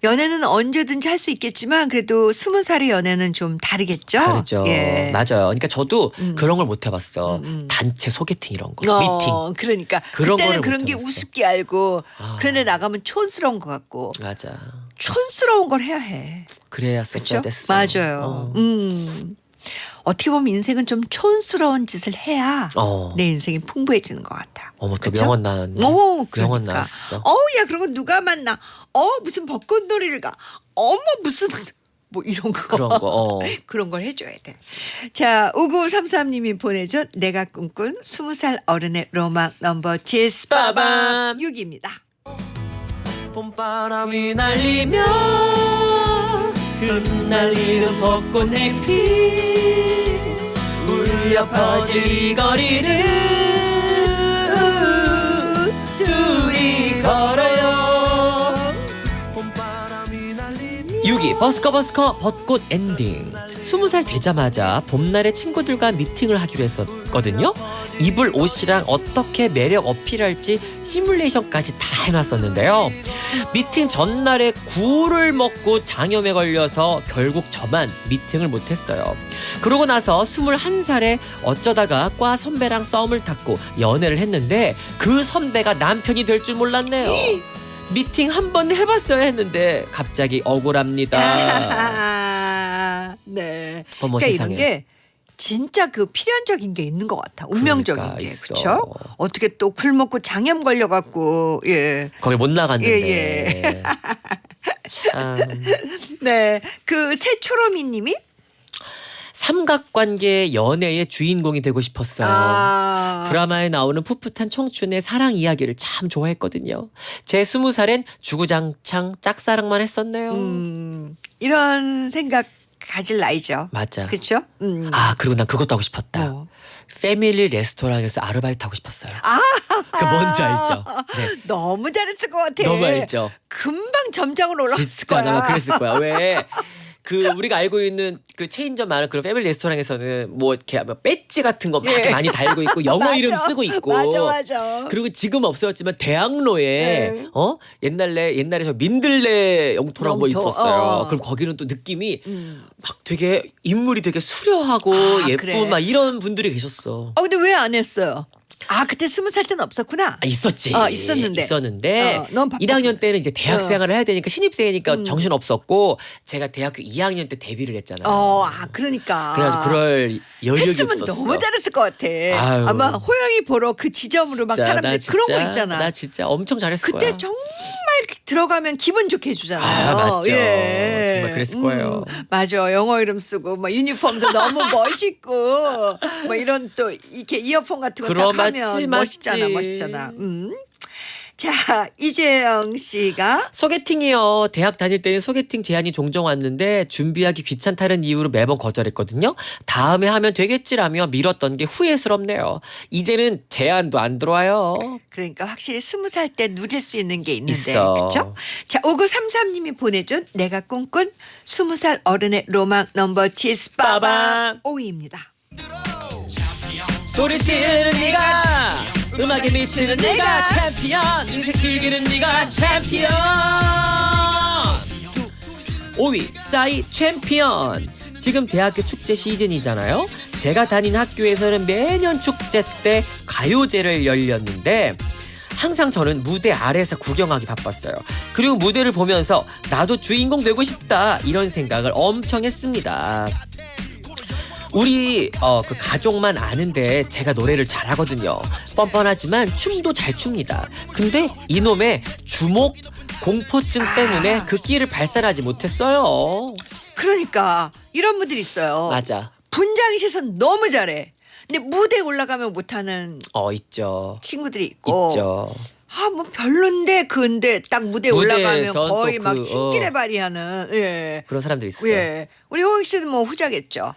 [SPEAKER 1] 연애는 언제든지 할 수 있겠지만 그래도 스무 살의 연애는 좀 다르겠죠?
[SPEAKER 2] 다르죠.
[SPEAKER 1] 예.
[SPEAKER 2] 맞아요. 그러니까 저도
[SPEAKER 1] 음.
[SPEAKER 2] 그런 걸 못 해봤어.
[SPEAKER 1] 음, 음.
[SPEAKER 2] 단체 소개팅 이런 거, 미팅.
[SPEAKER 1] 어, 그러니까
[SPEAKER 2] 그런
[SPEAKER 1] 그때는 그런 못게
[SPEAKER 2] 해봤어.
[SPEAKER 1] 우습게 알고
[SPEAKER 2] 아.
[SPEAKER 1] 그런데 나가면 촌스러운 것 같고
[SPEAKER 2] 맞아.
[SPEAKER 1] 촌스러운 걸 해야 해.
[SPEAKER 2] 그래야
[SPEAKER 1] 그렇죠?
[SPEAKER 2] 됐어.
[SPEAKER 1] 맞아요.
[SPEAKER 2] 어.
[SPEAKER 1] 음. 어떻게 보면 인생은 좀 촌스러운 짓을 해야
[SPEAKER 2] 어.
[SPEAKER 1] 내 인생이 풍부해지는 것 같아.
[SPEAKER 2] 어머 또
[SPEAKER 1] 그쵸?
[SPEAKER 2] 명언 나왔네.
[SPEAKER 1] 오,
[SPEAKER 2] 명언
[SPEAKER 1] 그러니까.
[SPEAKER 2] 나왔어.
[SPEAKER 1] 어우, 야, 그런 거 누가 만나? 어, 무슨 벚꽃놀이를 가? 어머, 무슨 (laughs) 뭐 이런 거.
[SPEAKER 2] 그런 거. 어. (laughs)
[SPEAKER 1] 그런 걸 해줘야 돼. 자, 5933님이 보내준 내가 꿈꾼 20살 어른의 로망 넘버 7 빠밤
[SPEAKER 2] 빠밤.
[SPEAKER 1] 6입니다.
[SPEAKER 3] 봄바람이
[SPEAKER 2] 날리며 흩날리는 벚꽃잎이 울려 퍼질 이 거리를 둘이 걸어요.
[SPEAKER 3] 봄바람이 날리며
[SPEAKER 2] 6위 버스커 버스커 벚꽃 엔딩. 20살 되자마자 봄날에 친구들과 미팅을 하기로 했었거든요. 입을 옷이랑 어떻게 매력 어필할지 시뮬레이션까지 다 해놨었는데요 미팅 전날에 굴을 먹고 장염에 걸려서 결국 저만 미팅을 못했어요. 그러고 나서 21살에 어쩌다가 과 선배랑 썸을 탔고 연애를 했는데 그 선배가 남편이 될 줄 몰랐네요. 미팅 한 번 해봤어야 했는데 갑자기 억울합니다.
[SPEAKER 1] 아, (laughs) 네.
[SPEAKER 2] 어머
[SPEAKER 1] 그러니까
[SPEAKER 2] 세상에.
[SPEAKER 1] 이런 게 진짜 그 필연적인 게 있는 것 같아. 운명적인
[SPEAKER 2] 그러니까
[SPEAKER 1] 게
[SPEAKER 2] 있어.
[SPEAKER 1] 그렇죠. 어떻게 또굴 먹고 장염 걸려갖고 예.
[SPEAKER 2] 거기 못 나갔는데.
[SPEAKER 1] 예, (laughs)
[SPEAKER 2] 참
[SPEAKER 1] 네. 그 새초롬이님이
[SPEAKER 2] 삼각관계 연애의 주인공이 되고 싶었어요.
[SPEAKER 1] 아.
[SPEAKER 2] 드라마에 나오는 풋풋한 청춘의 사랑 이야기를 참 좋아했거든요. 제 스무 살엔 주구장창 짝사랑만 했었네요.
[SPEAKER 1] 음, 이런 생각 가질 나이죠.
[SPEAKER 2] 맞아.
[SPEAKER 1] 그렇죠? 음.
[SPEAKER 2] 아 그리고 난 그것도 하고 싶었다.
[SPEAKER 1] 뭐.
[SPEAKER 2] 패밀리 레스토랑에서 아르바이트 하고 싶었어요.
[SPEAKER 1] 아. (laughs)
[SPEAKER 2] 그 뭔지 알죠? 네.
[SPEAKER 1] 너무 잘했을 것 같아.
[SPEAKER 2] 너무 알죠?
[SPEAKER 1] 금방 점장으로 올라갔을
[SPEAKER 2] 진짜
[SPEAKER 1] 거야.
[SPEAKER 2] 아마 그랬을 거야. 왜? (laughs) 그 우리가 알고 있는 그 체인점 많은 그런 패밀리 레스토랑에서는 뭐 이렇게 뭐 배지 같은 거 막
[SPEAKER 1] 예.
[SPEAKER 2] 많이 달고 있고 (laughs) 영어
[SPEAKER 1] 맞아.
[SPEAKER 2] 이름 쓰고 있고
[SPEAKER 1] 맞아 맞아.
[SPEAKER 2] 그리고 지금 없어졌지만 대학로에
[SPEAKER 1] 네.
[SPEAKER 2] 어 옛날에 옛날에 저 민들레 영토라고 뭐
[SPEAKER 1] 영토,
[SPEAKER 2] 있었어요.
[SPEAKER 1] 어.
[SPEAKER 2] 그럼 거기는 또 느낌이
[SPEAKER 1] 음.
[SPEAKER 2] 막 되게 인물이 되게 수려하고
[SPEAKER 1] 아,
[SPEAKER 2] 예쁜
[SPEAKER 1] 그래.
[SPEAKER 2] 막 이런 분들이 계셨어.
[SPEAKER 1] 어 근데 왜 안 했어요? 아 그때 스무 살 때는 없었구나.
[SPEAKER 2] 아, 있었지.
[SPEAKER 1] 어, 있었는데.
[SPEAKER 2] 있었는데
[SPEAKER 1] 어, 넌 바빴구나.
[SPEAKER 2] 1학년 때는 이제 대학
[SPEAKER 1] 어.
[SPEAKER 2] 생활을 해야 되니까 신입생이니까
[SPEAKER 1] 음.
[SPEAKER 2] 정신 없었고 제가 대학교 2학년 때 데뷔를 했잖아요.
[SPEAKER 1] 어, 아 그러니까.
[SPEAKER 2] 그래서 그럴 여력이
[SPEAKER 1] 했으면
[SPEAKER 2] 없었어.
[SPEAKER 1] 너무 잘했을 것 같아.
[SPEAKER 2] 아유.
[SPEAKER 1] 아마 호영이 보러 그 지점으로 막
[SPEAKER 2] 진짜,
[SPEAKER 1] 사람들
[SPEAKER 2] 나
[SPEAKER 1] 그런
[SPEAKER 2] 진짜,
[SPEAKER 1] 거 있잖아.
[SPEAKER 2] 나 진짜 엄청 잘했을
[SPEAKER 1] 그때
[SPEAKER 2] 거야.
[SPEAKER 1] 정말 들어가면 기분 좋게 해주잖아요.
[SPEAKER 2] 아, 맞죠.
[SPEAKER 1] 예.
[SPEAKER 2] 정말 그랬을 거예요.
[SPEAKER 1] 맞아. 영어 이름 쓰고 막 유니폼도 너무 멋있고 뭐 이런 또 이렇게 이어폰 같은 거딱 하면
[SPEAKER 2] 맞지,
[SPEAKER 1] 멋있잖아,
[SPEAKER 2] 맞지.
[SPEAKER 1] 멋있잖아. 음. 자 이재영 씨가
[SPEAKER 2] 소개팅이요. 대학 다닐 때는 소개팅 제안이 종종 왔는데 준비하기 귀찮다는 이유로 매번 거절했거든요. 다음에 하면 되겠지라며 미뤘던 게 후회스럽네요. 이제는 제안도 안 들어와요.
[SPEAKER 1] 그러니까 확실히 스무 살 때 누릴 수 있는 게 있는데
[SPEAKER 2] 있어.
[SPEAKER 1] 그렇죠? 자 오구삼삼님이 보내준 내가 꿈꾼 스무 살 어른의 로망 넘버 7 빠밤. 5위입니다.
[SPEAKER 2] 소리 지르는 네가 음악에 미치는 네가 챔피언 인생 즐기는 네가 챔피언. 5위 싸이 챔피언. 지금 대학교 축제 시즌이잖아요. 제가 다닌 학교에서는 매년 축제 때 가요제를 열렸는데 항상 저는 무대 아래에서 구경하기 바빴어요. 그리고 무대를 보면서 나도 주인공 되고 싶다 이런 생각을 엄청 했습니다 우리 어, 그 가족만 아는데 제가 노래를 잘하거든요. 뻔뻔하지만 춤도 잘 춥니다. 근데 이놈의 주목 공포증 때문에 그 끼를 발산하지 못했어요.
[SPEAKER 1] 그러니까 이런 분들 있어요.
[SPEAKER 2] 맞아.
[SPEAKER 1] 분장실에서 너무 잘해. 근데 무대에 올라가면 못하는
[SPEAKER 2] 어 있죠.
[SPEAKER 1] 친구들이 있고
[SPEAKER 2] 있죠.
[SPEAKER 1] 아 뭐 별론데 근데 딱 무대에 올라가면 거의 또막
[SPEAKER 2] 그, 어.
[SPEAKER 1] 발휘하는 예.
[SPEAKER 2] 그런 사람들 있어요.
[SPEAKER 1] 예. 우리 호영 씨는 뭐 후자겠죠.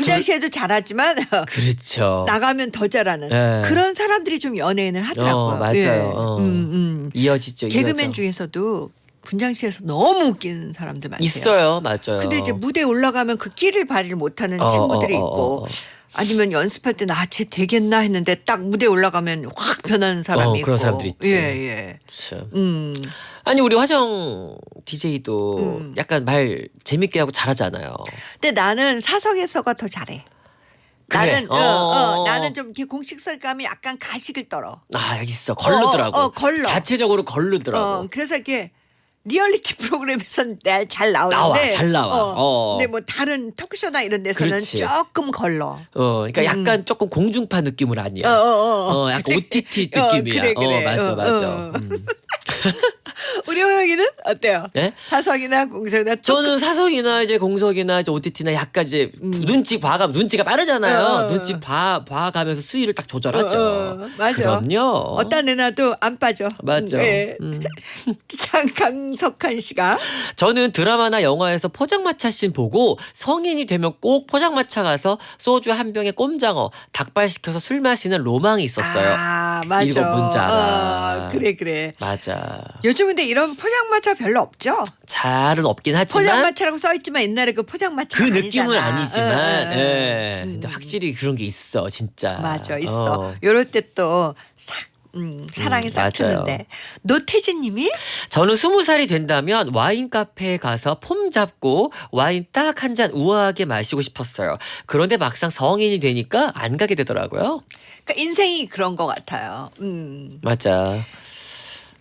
[SPEAKER 1] 분장실에도 잘하지만 (laughs)
[SPEAKER 2] 그렇죠.
[SPEAKER 1] 나가면 더 잘하는
[SPEAKER 2] 예.
[SPEAKER 1] 그런 사람들이 좀 연예인을 하더라고요.
[SPEAKER 2] 어, 맞아요.
[SPEAKER 1] 예.
[SPEAKER 2] 어.
[SPEAKER 1] 음, 음.
[SPEAKER 2] 이어지죠.
[SPEAKER 1] 개그맨
[SPEAKER 2] 이어져.
[SPEAKER 1] 중에서도 분장실에서 너무 웃기는 사람들 많대요.
[SPEAKER 2] 있어요. 맞아요.
[SPEAKER 1] 근데 이제 무대에 올라가면 그 끼를 발휘를 못하는
[SPEAKER 2] 어,
[SPEAKER 1] 친구들이
[SPEAKER 2] 어, 어,
[SPEAKER 1] 있고
[SPEAKER 2] 어, 어.
[SPEAKER 1] 아니면 연습할 때 나 쟤 되겠나 했는데 딱 무대 에 올라가면 확 변하는 사람이
[SPEAKER 2] 어,
[SPEAKER 1] 있고
[SPEAKER 2] 그런 사람들 있지.
[SPEAKER 1] 예, 예.
[SPEAKER 2] 참.
[SPEAKER 1] 음.
[SPEAKER 2] 아니 우리 화정 DJ도
[SPEAKER 1] 음.
[SPEAKER 2] 약간 말 재밌게 하고 잘하잖아요.
[SPEAKER 1] 근데 나는 사석에서가 더 잘해.
[SPEAKER 2] 그래.
[SPEAKER 1] 나는 어,
[SPEAKER 2] 어.
[SPEAKER 1] 어, 나는 좀 이렇게 공식성감이 약간 가식을 떨어.
[SPEAKER 2] 아 여기 있어 걸르더라고.
[SPEAKER 1] 어, 어, 걸러.
[SPEAKER 2] 자체적으로 걸르더라고.
[SPEAKER 1] 어, 그래서 이게 리얼리티 프로그램에선 날잘 나오는데
[SPEAKER 2] 나와, 잘 나와.
[SPEAKER 1] 어,
[SPEAKER 2] 어.
[SPEAKER 1] 근데 뭐 다른 토크쇼나 이런 데서는
[SPEAKER 2] 그렇지.
[SPEAKER 1] 조금 걸러.
[SPEAKER 2] 어, 그러니까 약간 조금 공중파 느낌은
[SPEAKER 1] 어,
[SPEAKER 2] 아니야.
[SPEAKER 1] 어, 어.
[SPEAKER 2] 어, 약간 (laughs) OTT
[SPEAKER 1] 어,
[SPEAKER 2] 느낌이야.
[SPEAKER 1] 그래, 그래.
[SPEAKER 2] 어, 맞아,
[SPEAKER 1] 어,
[SPEAKER 2] 맞아.
[SPEAKER 1] 어.
[SPEAKER 2] 음. (laughs)
[SPEAKER 1] 우리 호영이는 어때요?
[SPEAKER 2] 네?
[SPEAKER 1] 사석이나 공석이나
[SPEAKER 2] 저는 사석이나 이제 공석이나 이제 OTT나 약간 이제 눈치 봐가면 눈치가 빠르잖아요.
[SPEAKER 1] 음. 어, 어, 어.
[SPEAKER 2] 눈치 봐 봐가면서 수위를 딱 조절하죠.
[SPEAKER 1] 어, 어, 맞아.
[SPEAKER 2] 그럼요.
[SPEAKER 1] 어디다 내놔도 안 빠져.
[SPEAKER 2] 맞죠.
[SPEAKER 1] 네.
[SPEAKER 2] 음. (laughs)
[SPEAKER 1] 참 강석한 씨가
[SPEAKER 2] 저는 드라마나 영화에서 포장마차 씬 보고 성인이 되면 꼭 포장마차 가서 소주 한 병에 꼼장어 닭발 시켜서 술 마시는 로망이 있었어요.
[SPEAKER 1] 아 맞아.
[SPEAKER 2] 이거 알아.
[SPEAKER 1] 어, 그래 그래.
[SPEAKER 2] 맞아.
[SPEAKER 1] 요즘 근데 이런 포장마차 별로 없죠.
[SPEAKER 2] 잘은 없긴 하지만
[SPEAKER 1] 포장마차라고 써 있지만 옛날에 그 포장마차
[SPEAKER 2] 그 느낌은 아니지만,
[SPEAKER 1] 어, 어, 어.
[SPEAKER 2] 예.
[SPEAKER 1] 음.
[SPEAKER 2] 근데 확실히 그런 게 있어, 진짜.
[SPEAKER 1] 맞아 있어.
[SPEAKER 2] 어.
[SPEAKER 1] 요럴 때또싹 음, 사랑이
[SPEAKER 2] 음,
[SPEAKER 1] 싹
[SPEAKER 2] 맞아요.
[SPEAKER 1] 트는데 노태진님이
[SPEAKER 2] 저는 스무 살이 된다면 와인 카페에 가서 폼 잡고 와인 딱 한 잔 우아하게 마시고 싶었어요. 그런데 막상 성인이 되니까 안 가게 되더라고요.
[SPEAKER 1] 그러니까 인생이 그런 것 같아요. 음.
[SPEAKER 2] 맞아.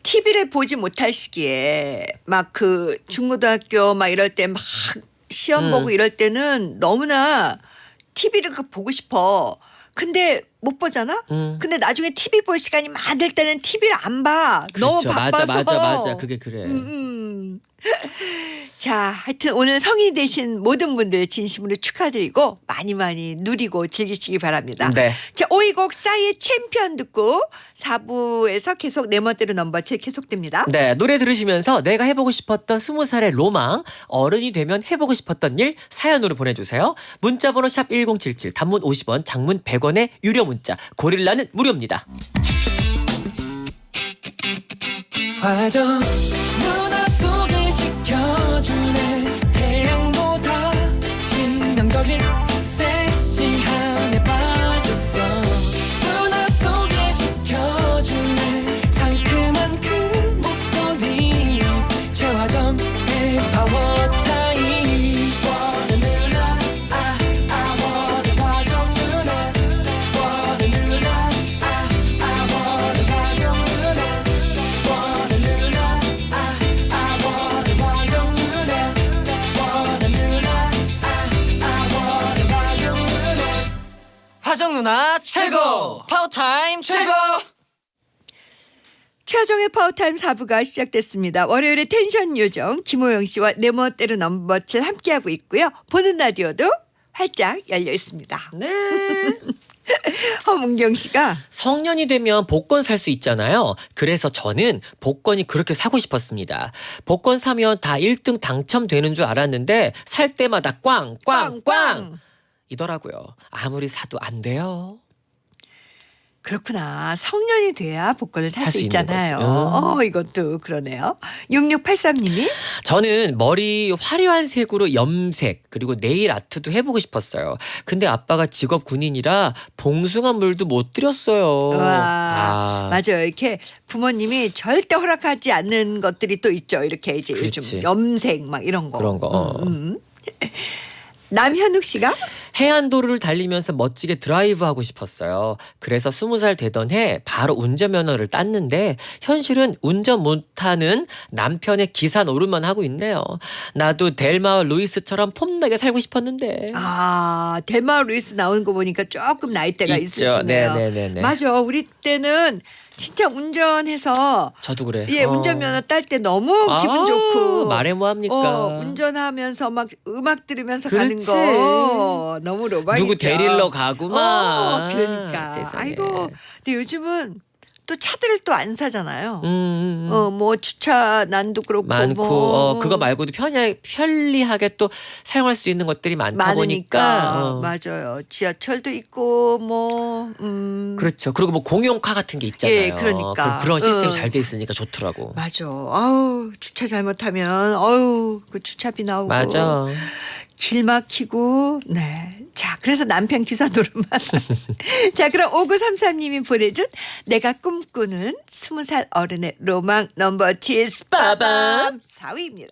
[SPEAKER 1] TV를 보지 못할 시기에 막 그 중고등학교 막 이럴 때 막 시험
[SPEAKER 2] 음.
[SPEAKER 1] 보고 이럴 때는 너무나 TV를 보고 싶어. 근데 못 보잖아.
[SPEAKER 2] 음.
[SPEAKER 1] 근데 나중에 TV 볼 시간이 많을 때는 TV를 안 봐. 너무
[SPEAKER 2] 그렇죠.
[SPEAKER 1] 바빠서.
[SPEAKER 2] 맞아, 맞아, 맞아. 그게 그래.
[SPEAKER 1] 음, 음. (laughs) 자, 하여튼 오늘 성인이 되신 모든 분들 진심으로 축하드리고 많이 많이 누리고 즐기시기 바랍니다.
[SPEAKER 2] 네.
[SPEAKER 1] 자, 오이곡 싸이의 챔피언 듣고 4부에서 계속 네 번째로 넘버 7 계속됩니다.
[SPEAKER 2] 네, 노래 들으시면서 내가 해보고 싶었던 스무 살의 로망, 어른이 되면 해보고 싶었던 일 사연으로 보내주세요. 문자번호 샵 #1077 단문 50원, 장문 100원의 유료 문자. 고릴라는 무료입니다.
[SPEAKER 3] 화정 누나 최고!
[SPEAKER 2] 파워타임
[SPEAKER 3] 최고
[SPEAKER 1] 최화정의 파워타임 4부가 시작됐습니다. 월요일에 텐션 요정 김호영 씨와 네 멋대로 넘버 7 함께하고 있고요. 보는 라디오도 활짝 열려 있습니다.
[SPEAKER 2] 네. (laughs)
[SPEAKER 1] 허문경 씨가
[SPEAKER 2] 성년이 되면 복권 살 수 있잖아요. 그래서 저는 복권이 그렇게 사고 싶었습니다. 복권 사면 다 1등 당첨되는 줄 알았는데 살 때마다 꽝, 꽝, 꽝! 이더라고요. 아무리 사도 안 돼요.
[SPEAKER 1] 그렇구나. 성년이 돼야 복권을 살
[SPEAKER 2] 살수
[SPEAKER 1] 수
[SPEAKER 2] 있는
[SPEAKER 1] 있잖아요. 어, 이것도 그러네요. 6683님이
[SPEAKER 2] 저는 머리 화려한 색으로 염색 그리고 네일 아트도 해보고 싶었어요. 근데 아빠가 직업 군인이라 봉숭아 물도 못 드렸어요.
[SPEAKER 1] 와,
[SPEAKER 2] 아,
[SPEAKER 1] 맞아요. 이렇게 부모님이 절대 허락하지 않는 것들이 또 있죠. 이렇게 이제
[SPEAKER 2] 그렇지.
[SPEAKER 1] 염색 막 이런 거.
[SPEAKER 2] 그런 거, 어.
[SPEAKER 1] 음, 음. (laughs) 남현욱 씨가
[SPEAKER 2] 해안도로를 달리면서 멋지게 드라이브 하고 싶었어요. 그래서 스무 살 되던 해 바로 운전면허를 땄는데 현실은 운전 못하는 남편의 기사 노릇만 하고 있네요. 나도 델마와 루이스처럼 폼나게 살고 싶었는데.
[SPEAKER 1] 아, 델마 루이스 나오는 거 보니까 조금 나이대가
[SPEAKER 2] 있죠.
[SPEAKER 1] 있으시네요.
[SPEAKER 2] 네네네네.
[SPEAKER 1] 맞아. 우리 때는 진짜 운전해서
[SPEAKER 2] 저도 그래.
[SPEAKER 1] 예,
[SPEAKER 2] 어.
[SPEAKER 1] 운전면허 딸 때 너무 기분
[SPEAKER 2] 아,
[SPEAKER 1] 좋고
[SPEAKER 2] 말해 뭐 합니까?
[SPEAKER 1] 어, 운전하면서 막 음악 들으면서
[SPEAKER 2] 그렇지.
[SPEAKER 1] 가는 거 너무 로망이죠.
[SPEAKER 2] 누구 데리러 가고 막.
[SPEAKER 1] 어, 그러니까.
[SPEAKER 2] 세상에.
[SPEAKER 1] 아이고. 근데 요즘은 또 차들을 또 안 사잖아요.
[SPEAKER 2] 음, 음, 음.
[SPEAKER 1] 어, 뭐 주차 난도 그렇고
[SPEAKER 2] 많고
[SPEAKER 1] 뭐
[SPEAKER 2] 어, 그거 말고도 편리, 편리하게 또 사용할 수 있는 것들이 많다
[SPEAKER 1] 많으니까
[SPEAKER 2] 보니까 어.
[SPEAKER 1] 맞아요. 지하철도 있고 뭐 음.
[SPEAKER 2] 그렇죠. 그리고 뭐 공용카 같은 게 있잖아요.
[SPEAKER 1] 예, 그러니까.
[SPEAKER 2] 그, 런 시스템
[SPEAKER 1] 어.
[SPEAKER 2] 잘돼 있으니까 좋더라고.
[SPEAKER 1] 맞아. 아우 주차 잘못하면 아우 그 주차비 나오고
[SPEAKER 2] 맞아.
[SPEAKER 1] 길 막히고 네. 자, 그래서 남편 기사 노릇만. (laughs) 자, 그럼 5933님이 보내준 내가 꿈꾸는 20살 어른의 로망 넘버 7 빠밤 4위입니다.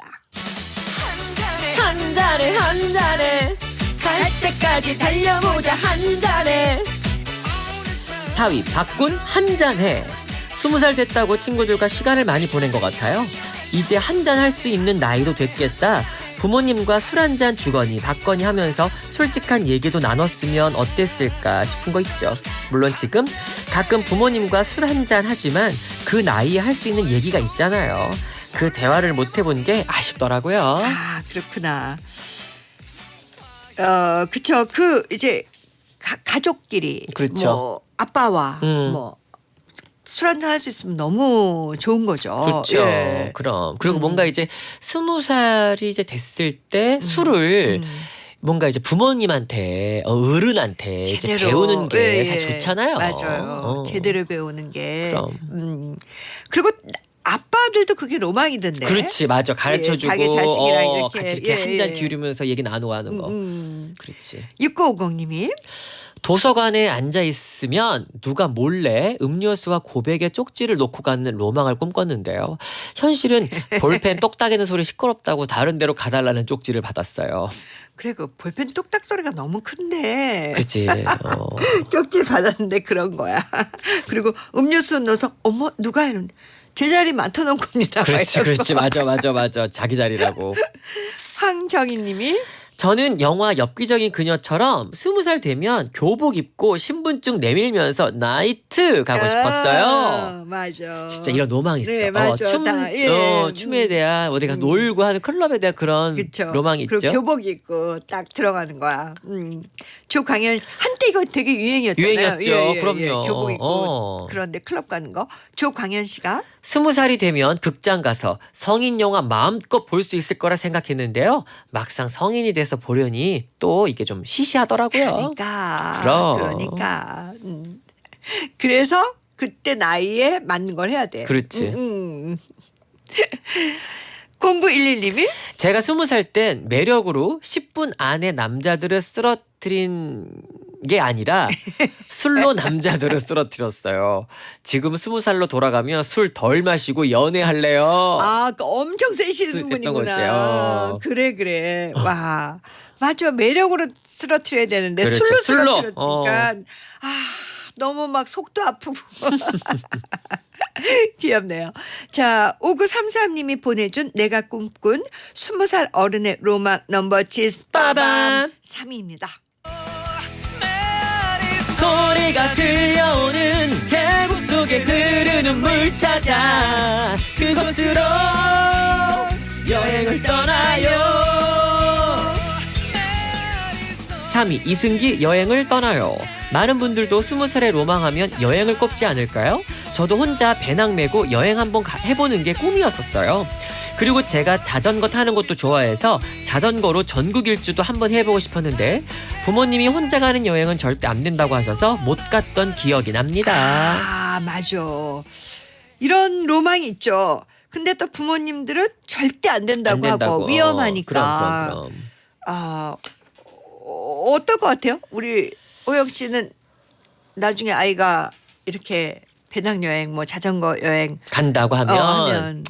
[SPEAKER 2] 한 잔에 한 잔에 갈 때까지 달려보자 한 잔에 4위 박군 한 잔해 20살 됐다고 친구들과 시간을 많이 보낸 것 같아요 이제 한 잔 할 수 있는 나이도 됐겠다 부모님과 술 한잔 주거니 받거니 하면서 솔직한 얘기도 나눴으면 어땠을까 싶은 거 있죠 물론 지금 가끔 부모님과 술 한잔 하지만 그 나이에 할 수 있는 얘기가 있잖아요 그 대화를 못 해본 게 아쉽더라고요
[SPEAKER 1] 아, 그렇구나. 어, 그쵸. 그 이제 가, 가족끼리
[SPEAKER 2] 그렇죠.
[SPEAKER 1] 뭐 아빠와
[SPEAKER 2] 음.
[SPEAKER 1] 뭐 술 한잔 할 수 있으면 너무 좋은 거죠.
[SPEAKER 2] 좋죠.
[SPEAKER 1] 예.
[SPEAKER 2] 그럼 그리고
[SPEAKER 1] 음.
[SPEAKER 2] 뭔가 이제 스무 살이 이제 됐을 때 술을
[SPEAKER 1] 음.
[SPEAKER 2] 뭔가 이제 부모님한테 어, 어른한테 이제
[SPEAKER 1] 제대로.
[SPEAKER 2] 배우는 게
[SPEAKER 1] 예,
[SPEAKER 2] 사실
[SPEAKER 1] 예.
[SPEAKER 2] 좋잖아요.
[SPEAKER 1] 맞아요.
[SPEAKER 2] 어.
[SPEAKER 1] 제대로 배우는 게.
[SPEAKER 2] 그럼.
[SPEAKER 1] 음. 그리고 아빠들도 그게 로망이던데.
[SPEAKER 2] 그렇지 맞아 가르쳐주고
[SPEAKER 1] 예, 자기 자식이랑
[SPEAKER 2] 어,
[SPEAKER 1] 이렇게,
[SPEAKER 2] 같이 이렇게
[SPEAKER 1] 예,
[SPEAKER 2] 한잔
[SPEAKER 1] 예.
[SPEAKER 2] 기울이면서 얘기 나누고 하는 거
[SPEAKER 1] 음, 음.
[SPEAKER 2] 그렇지
[SPEAKER 1] 6950님이
[SPEAKER 2] 도서관에 앉아 있으면 누가 몰래 음료수와 고백의 쪽지를 놓고 가는 로망을 꿈꿨는데요. 현실은 (laughs) 볼펜 똑딱이는 소리 시끄럽다고 다른 데로 가달라는 쪽지를 받았어요.
[SPEAKER 1] 그래 그 볼펜 똑딱 소리가 너무 큰데
[SPEAKER 2] 그치. 어. (laughs)
[SPEAKER 1] 쪽지 받았는데 그런 거야. (laughs) 그리고 음료수 넣어서 어머 누가 이러는데 제자리 맡아놓은 겁니다.
[SPEAKER 2] 그렇지, 그렇지. 맞아, 맞아, 맞아. 자기 자리라고.
[SPEAKER 1] 황정희 님이
[SPEAKER 2] 저는 영화 엽기적인 그녀처럼 스무 살 되면 교복 입고 신분증 내밀면서 나이트 가고 싶었어요.
[SPEAKER 1] 아, 맞아.
[SPEAKER 2] 진짜 이런 로망이 있어.
[SPEAKER 1] 네,
[SPEAKER 2] 어,
[SPEAKER 1] 맞아.
[SPEAKER 2] 춤,
[SPEAKER 1] 다, 예.
[SPEAKER 2] 어, 춤에 대한 어디 가서
[SPEAKER 1] 음.
[SPEAKER 2] 놀고 하는 클럽에 대한 그런
[SPEAKER 1] 그쵸.
[SPEAKER 2] 로망이
[SPEAKER 1] 그리고
[SPEAKER 2] 있죠.
[SPEAKER 1] 교복 입고 딱 들어가는 거야. 음. 조광현 한때 이거 되게 유행이었잖아요.
[SPEAKER 2] 유행이었죠. 그럼요.
[SPEAKER 1] 교복 입고
[SPEAKER 2] 어.
[SPEAKER 1] 그런데 클럽 가는 거. 조광현 씨가
[SPEAKER 2] 스무 살이 되면 극장 가서 성인 영화 마음껏 볼 수 있을 거라 생각했는데요. 막상 성인이 돼서 보려니 또 이게 좀 시시하더라고요.
[SPEAKER 1] 그러니까
[SPEAKER 2] 그럼.
[SPEAKER 1] 그러니까 음. 그래서 그때 나이에 맞는 걸 해야 돼.
[SPEAKER 2] 그렇지.
[SPEAKER 1] 음, 음. (laughs) 0911님이
[SPEAKER 2] 제가 스무 살 땐 매력으로 10분 안에 남자들을 쓰러뜨린 게 아니라 술로 남자들을 쓰러뜨렸어요. 지금 스무 살로 돌아가면 술 덜 마시고 연애할래요.
[SPEAKER 1] 아, 그 엄청 세시는 분이구나.
[SPEAKER 2] 어.
[SPEAKER 1] 그래 그래. 와. 맞아. 매력으로 쓰러뜨려야 되는데
[SPEAKER 2] 그렇죠.
[SPEAKER 1] 술로. 쓰러뜨렸으니까
[SPEAKER 2] 어.
[SPEAKER 1] 아, 너무 막 속도 아프고. (laughs) 귀엽네요. 자, 5933님이 보내준 내가 꿈꾼 20살 어른의 로망 넘버 빠밤
[SPEAKER 2] 빠밤.
[SPEAKER 1] 3위입니다.
[SPEAKER 2] 소리가 들려오는 계곡 속에 흐르는 물 찾아 그곳으로 여행을 떠나요. 3위 이승기 여행을 떠나요. 많은 분들도 스무 살에 로망하면 여행을 꼽지 않을까요? 저도 혼자 배낭 메고 여행 한번 가- 해보는 게 꿈이었었어요 그리고 제가 자전거 타는 것도 좋아해서 자전거로 전국 일주도 한번 해보고 싶었는데 부모님이 혼자 가는 여행은 절대 안 된다고 하셔서 못 갔던 기억이 납니다.
[SPEAKER 1] 아, 맞아. 이런 로망이 있죠. 근데 또 부모님들은 절대 안 된다고,
[SPEAKER 2] 안 된다고.
[SPEAKER 1] 하고 위험하니까.
[SPEAKER 2] 어, 그럼, 그럼, 그럼.
[SPEAKER 1] 아, 어, 어떨 것 같아요? 우리 오영 씨는 나중에 아이가 이렇게 배낭여행, 뭐 자전거 여행
[SPEAKER 2] 간다고
[SPEAKER 1] 어,
[SPEAKER 2] 하면,
[SPEAKER 1] 하면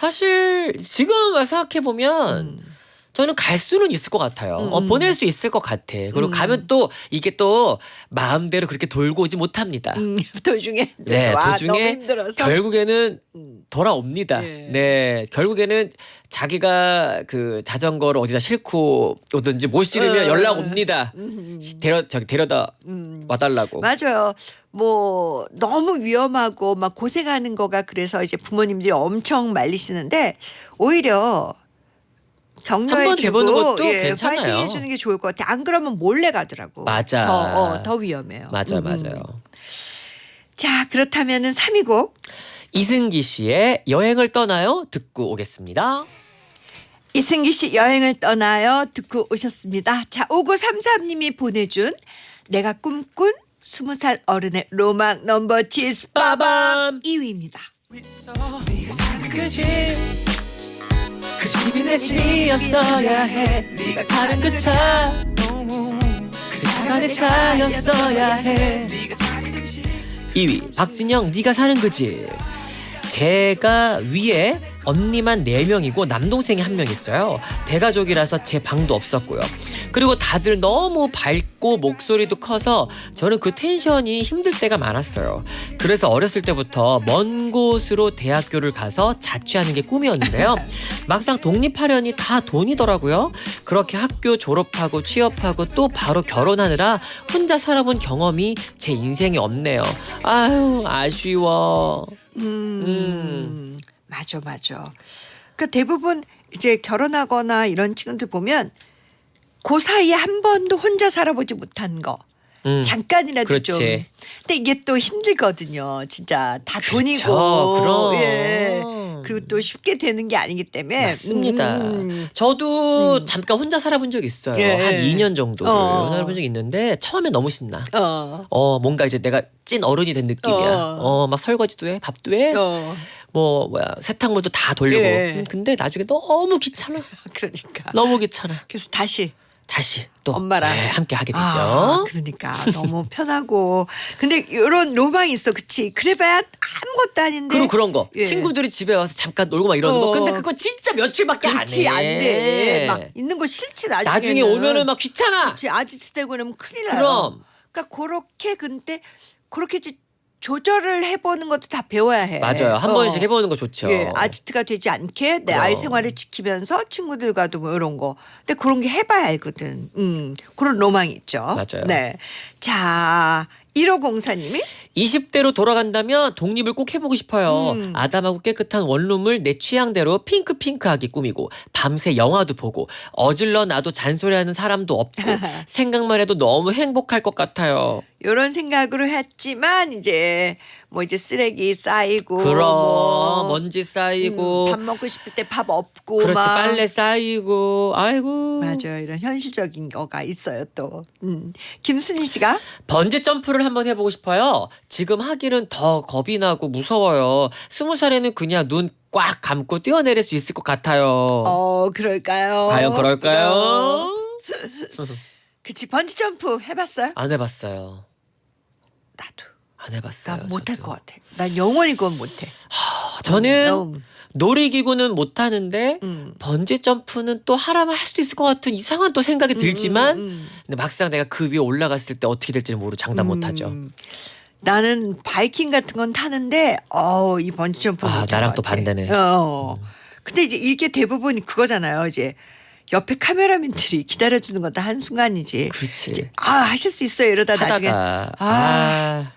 [SPEAKER 2] 사실 지금 생각해 보면
[SPEAKER 1] 음,
[SPEAKER 2] 저는 갈 수는 있을 것 같아요. 어,
[SPEAKER 1] 음.
[SPEAKER 2] 보낼 수 있을 것 같아. 그리고
[SPEAKER 1] 음.
[SPEAKER 2] 가면 또 이게 또 마음대로 그렇게 돌고 오지 못합니다.
[SPEAKER 1] 음, (laughs) 도중에
[SPEAKER 2] 네,
[SPEAKER 1] 와,
[SPEAKER 2] 도중에
[SPEAKER 1] 너무 힘들어서
[SPEAKER 2] 결국에는
[SPEAKER 1] 음,
[SPEAKER 2] 돌아옵니다.
[SPEAKER 1] 예.
[SPEAKER 2] 네, 결국에는 자기가 그 자전거를 어디다 싣고 오든지 못 실으면
[SPEAKER 1] 어.
[SPEAKER 2] 연락 옵니다.
[SPEAKER 1] 음,
[SPEAKER 2] 데려 저기 데려다
[SPEAKER 1] 음.
[SPEAKER 2] 와달라고.
[SPEAKER 1] 맞아요. 뭐 너무 위험하고 막 고생하는 거가 그래서 이제 부모님들이 엄청 말리시는데 오히려 격려해주고
[SPEAKER 2] 돼보는 것도
[SPEAKER 1] 예,
[SPEAKER 2] 괜찮아요.
[SPEAKER 1] 파이팅 해주는 게 좋을 것 같아. 안 그러면 몰래 가더라고.
[SPEAKER 2] 맞아.
[SPEAKER 1] 더, 어, 더 위험해요.
[SPEAKER 2] 맞아요,
[SPEAKER 1] 음, 음.
[SPEAKER 2] 맞아요.
[SPEAKER 1] 자 그렇다면은 3위 곡
[SPEAKER 2] 이승기 씨의 여행을 떠나요 듣고 오겠습니다.
[SPEAKER 1] 이승기 씨 여행을 떠나요 듣고 오셨습니다. 자 5933님이 보내준 내가 꿈꾼 20살 어른의 로망 넘버 치즈 빠밤
[SPEAKER 2] 빠밤.
[SPEAKER 1] 2위입니다.
[SPEAKER 3] 그 집이 내
[SPEAKER 2] 집이었어야 해. 네가 타는 그 차,
[SPEAKER 3] 그
[SPEAKER 2] 차가 내 차였어야 해.
[SPEAKER 3] 네가 자리 그 집.
[SPEAKER 2] 2위 박진영 네가 사는 그지. 제가 위에 언니만 4명이고 남동생이 한 명 있어요. 대가족이라서 제 방도 없었고요. 그리고 다들 너무 밝고 목소리도 커서 저는 그 텐션이 힘들 때가 많았어요. 그래서 어렸을 때부터 먼 곳으로 대학교를 가서 자취하는 게 꿈이었는데요. (laughs) 막상 독립하려니 다 돈이더라고요. 그렇게 학교 졸업하고 취업하고 또 바로 결혼하느라 혼자 살아본 경험이 제 인생에 없네요. 아유, 아쉬워.
[SPEAKER 1] 음,
[SPEAKER 2] 음.
[SPEAKER 1] 맞아, 맞아. 그 대부분 이제 결혼하거나 이런 친구들 보면 그 사이에 한 번도 혼자 살아보지 못한 거
[SPEAKER 2] 음.
[SPEAKER 1] 잠깐이라도
[SPEAKER 2] 그렇지.
[SPEAKER 1] 좀. 근데 이게 또 힘들거든요. 진짜 다 돈이고.
[SPEAKER 2] 그렇죠. 그럼.
[SPEAKER 1] 예. 그리고 또 쉽게 되는 게 아니기 때문에.
[SPEAKER 2] 맞습니다.
[SPEAKER 1] 음.
[SPEAKER 2] 저도
[SPEAKER 1] 음.
[SPEAKER 2] 잠깐 혼자 살아본 적 있어요.
[SPEAKER 1] 예.
[SPEAKER 2] 한 2년 정도를
[SPEAKER 1] 어.
[SPEAKER 2] 살아본 적 있는데 처음에 너무 신나.
[SPEAKER 1] 어.
[SPEAKER 2] 어 뭔가 이제 내가 찐 어른이 된 느낌이야.
[SPEAKER 1] 어.
[SPEAKER 2] 어막 설거지도 해, 밥도 해,
[SPEAKER 1] 어.
[SPEAKER 2] 뭐 뭐야 세탁물도 다 돌리고.
[SPEAKER 1] 예.
[SPEAKER 2] 음, 근데 나중에 너무 귀찮아. (laughs)
[SPEAKER 1] 그러니까.
[SPEAKER 2] 너무 귀찮아.
[SPEAKER 1] 그래서 다시
[SPEAKER 2] 다시 또
[SPEAKER 1] 엄마랑.
[SPEAKER 2] 네, 함께 하게 되죠.
[SPEAKER 1] 아, 그러니까 너무 편하고. 근데 이런 로망이 있어, 그치? 그래봐야 아무것도 아닌데.
[SPEAKER 2] 그리고 그런 거
[SPEAKER 1] 예.
[SPEAKER 2] 친구들이 집에 와서 잠깐 놀고 막 이러는 거
[SPEAKER 1] 어.
[SPEAKER 2] 근데 그거 진짜 며칠밖에 안 해.
[SPEAKER 1] 그렇지 안 돼. 막 있는 거 싫지 나중에.
[SPEAKER 2] 나중에 오면은 막 귀찮아.
[SPEAKER 1] 그렇지 아지트 되고 그러면 큰일 나요.
[SPEAKER 2] 그럼.
[SPEAKER 1] 그러니까 그렇게 근데 그렇게 조절을 해보는 것도 다 배워야 해.
[SPEAKER 2] 맞아요. 한
[SPEAKER 1] 어.
[SPEAKER 2] 번씩 해보는 거 좋죠.
[SPEAKER 1] 예, 아지트가 되지 않게 내
[SPEAKER 2] 그럼.
[SPEAKER 1] 아이 생활을 지키면서 친구들과도 뭐 이런 거. 근데 그런 게 해봐야 알거든. 음, 그런 로망이 있죠.
[SPEAKER 2] 맞아요.
[SPEAKER 1] 네. 자, 1504님이
[SPEAKER 2] 20대로 돌아간다면 독립을 꼭 해보고 싶어요.
[SPEAKER 1] 음.
[SPEAKER 2] 아담하고 깨끗한 원룸을 내 취향대로 핑크핑크하게 꾸미고 밤새 영화도 보고 어질러 놔도 잔소리하는 사람도 없고 (laughs) 생각만 해도 너무 행복할 것 같아요.
[SPEAKER 1] 이런 생각으로 했지만 이제 뭐 이제 쓰레기 쌓이고
[SPEAKER 2] 그럼
[SPEAKER 1] 뭐
[SPEAKER 2] 먼지 쌓이고
[SPEAKER 1] 음, 밥 먹고 싶을 때 밥 없고
[SPEAKER 2] 그렇지
[SPEAKER 1] 막.
[SPEAKER 2] 빨래 쌓이고 아이고
[SPEAKER 1] 맞아요. 이런 현실적인 거가 있어요 또. 음. 김순희 씨가
[SPEAKER 2] 번지 점프를 한번 해보고 싶어요. 지금 하기는 더 겁이 나고 무서워요. 스무 살에는 그냥 눈 꽉 감고 뛰어내릴 수 있을 것 같아요.
[SPEAKER 1] 어 그럴까요?
[SPEAKER 2] 과연 그럴까요? (laughs)
[SPEAKER 1] 그치 번지 점프 해봤어요?
[SPEAKER 2] 안 해봤어요.
[SPEAKER 1] 나도.
[SPEAKER 2] 안 해봤어요.
[SPEAKER 1] 난 못할
[SPEAKER 2] 저도.
[SPEAKER 1] 것 같아. 난 영원히 그건 못해.
[SPEAKER 2] 아, 저는
[SPEAKER 1] 너무,
[SPEAKER 2] 놀이기구는 못하는데
[SPEAKER 1] 음.
[SPEAKER 2] 번지 점프는 또 하라면 할 수도 있을 것 같은 이상한 또 생각이 들지만
[SPEAKER 1] 음, 음,
[SPEAKER 2] 근데 막상 내가 그 위에 올라갔을 때 어떻게 될지는 모르고 장담 못하죠.
[SPEAKER 1] 음. 나는 바이킹 같은 건 타는데 어이 번지 점프
[SPEAKER 2] 아, 나랑 또 반대네.
[SPEAKER 1] 어. 근데 이제 이게 대부분 그거잖아요. 이제 옆에 카메라맨들이 기다려주는 건 다 한 순간이지.
[SPEAKER 2] 그렇지.
[SPEAKER 1] 이제 아 하실 수 있어요. 이러다 나중에
[SPEAKER 2] 하다가
[SPEAKER 1] 아.
[SPEAKER 2] 아,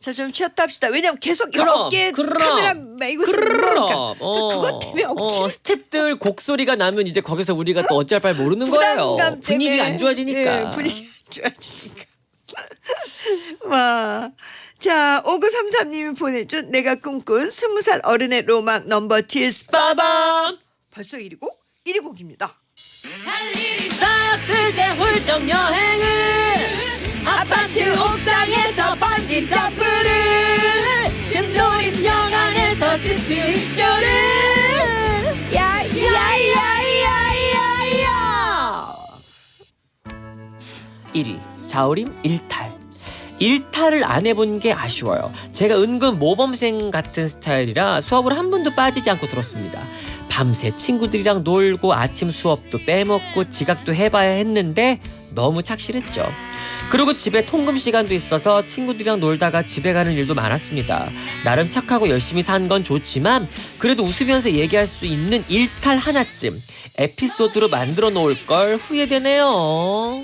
[SPEAKER 1] 자 좀 쉬었다 합시다. 왜냐면 계속 여러 개 카메라 메고 있으니까
[SPEAKER 2] 그럼
[SPEAKER 1] 그것 때문에 억지
[SPEAKER 2] 어, 스탭들 곡소리가 나면 이제 거기서 우리가 또 어찌할 바를 모르는 거예요. 분위기가. 안 좋아지니까.
[SPEAKER 1] 예, 분위기 안 좋아지니까. (laughs) 와. 자, 5933님이 보내준 내가 꿈꾼 20살 어른의 로망 넘버 7 빠밤. 벌써 1위고? 1위 곡입니다.
[SPEAKER 2] 할 일이 쌓였을 때 훌쩍 여행을
[SPEAKER 1] 아파트 옥상에서 번지 점프를
[SPEAKER 2] 심도림 영안에서 스트릿 쇼를
[SPEAKER 1] 야야야야야야
[SPEAKER 2] 1위 자우림 일탈 일탈을 안 해본 게 아쉬워요. 제가 은근 모범생 같은 스타일이라 수업을 한 번도 빠지지 않고 들었습니다. 밤새 친구들이랑 놀고 아침 수업도 빼먹고 지각도 해봐야 했는데 너무 착실했죠. 그리고 집에 통금 시간도 있어서 친구들이랑 놀다가 집에 가는 일도 많았습니다. 나름 착하고 열심히 산 건 좋지만 그래도 웃으면서 얘기할 수 있는 일탈 하나쯤 에피소드로 만들어 놓을 걸 후회되네요.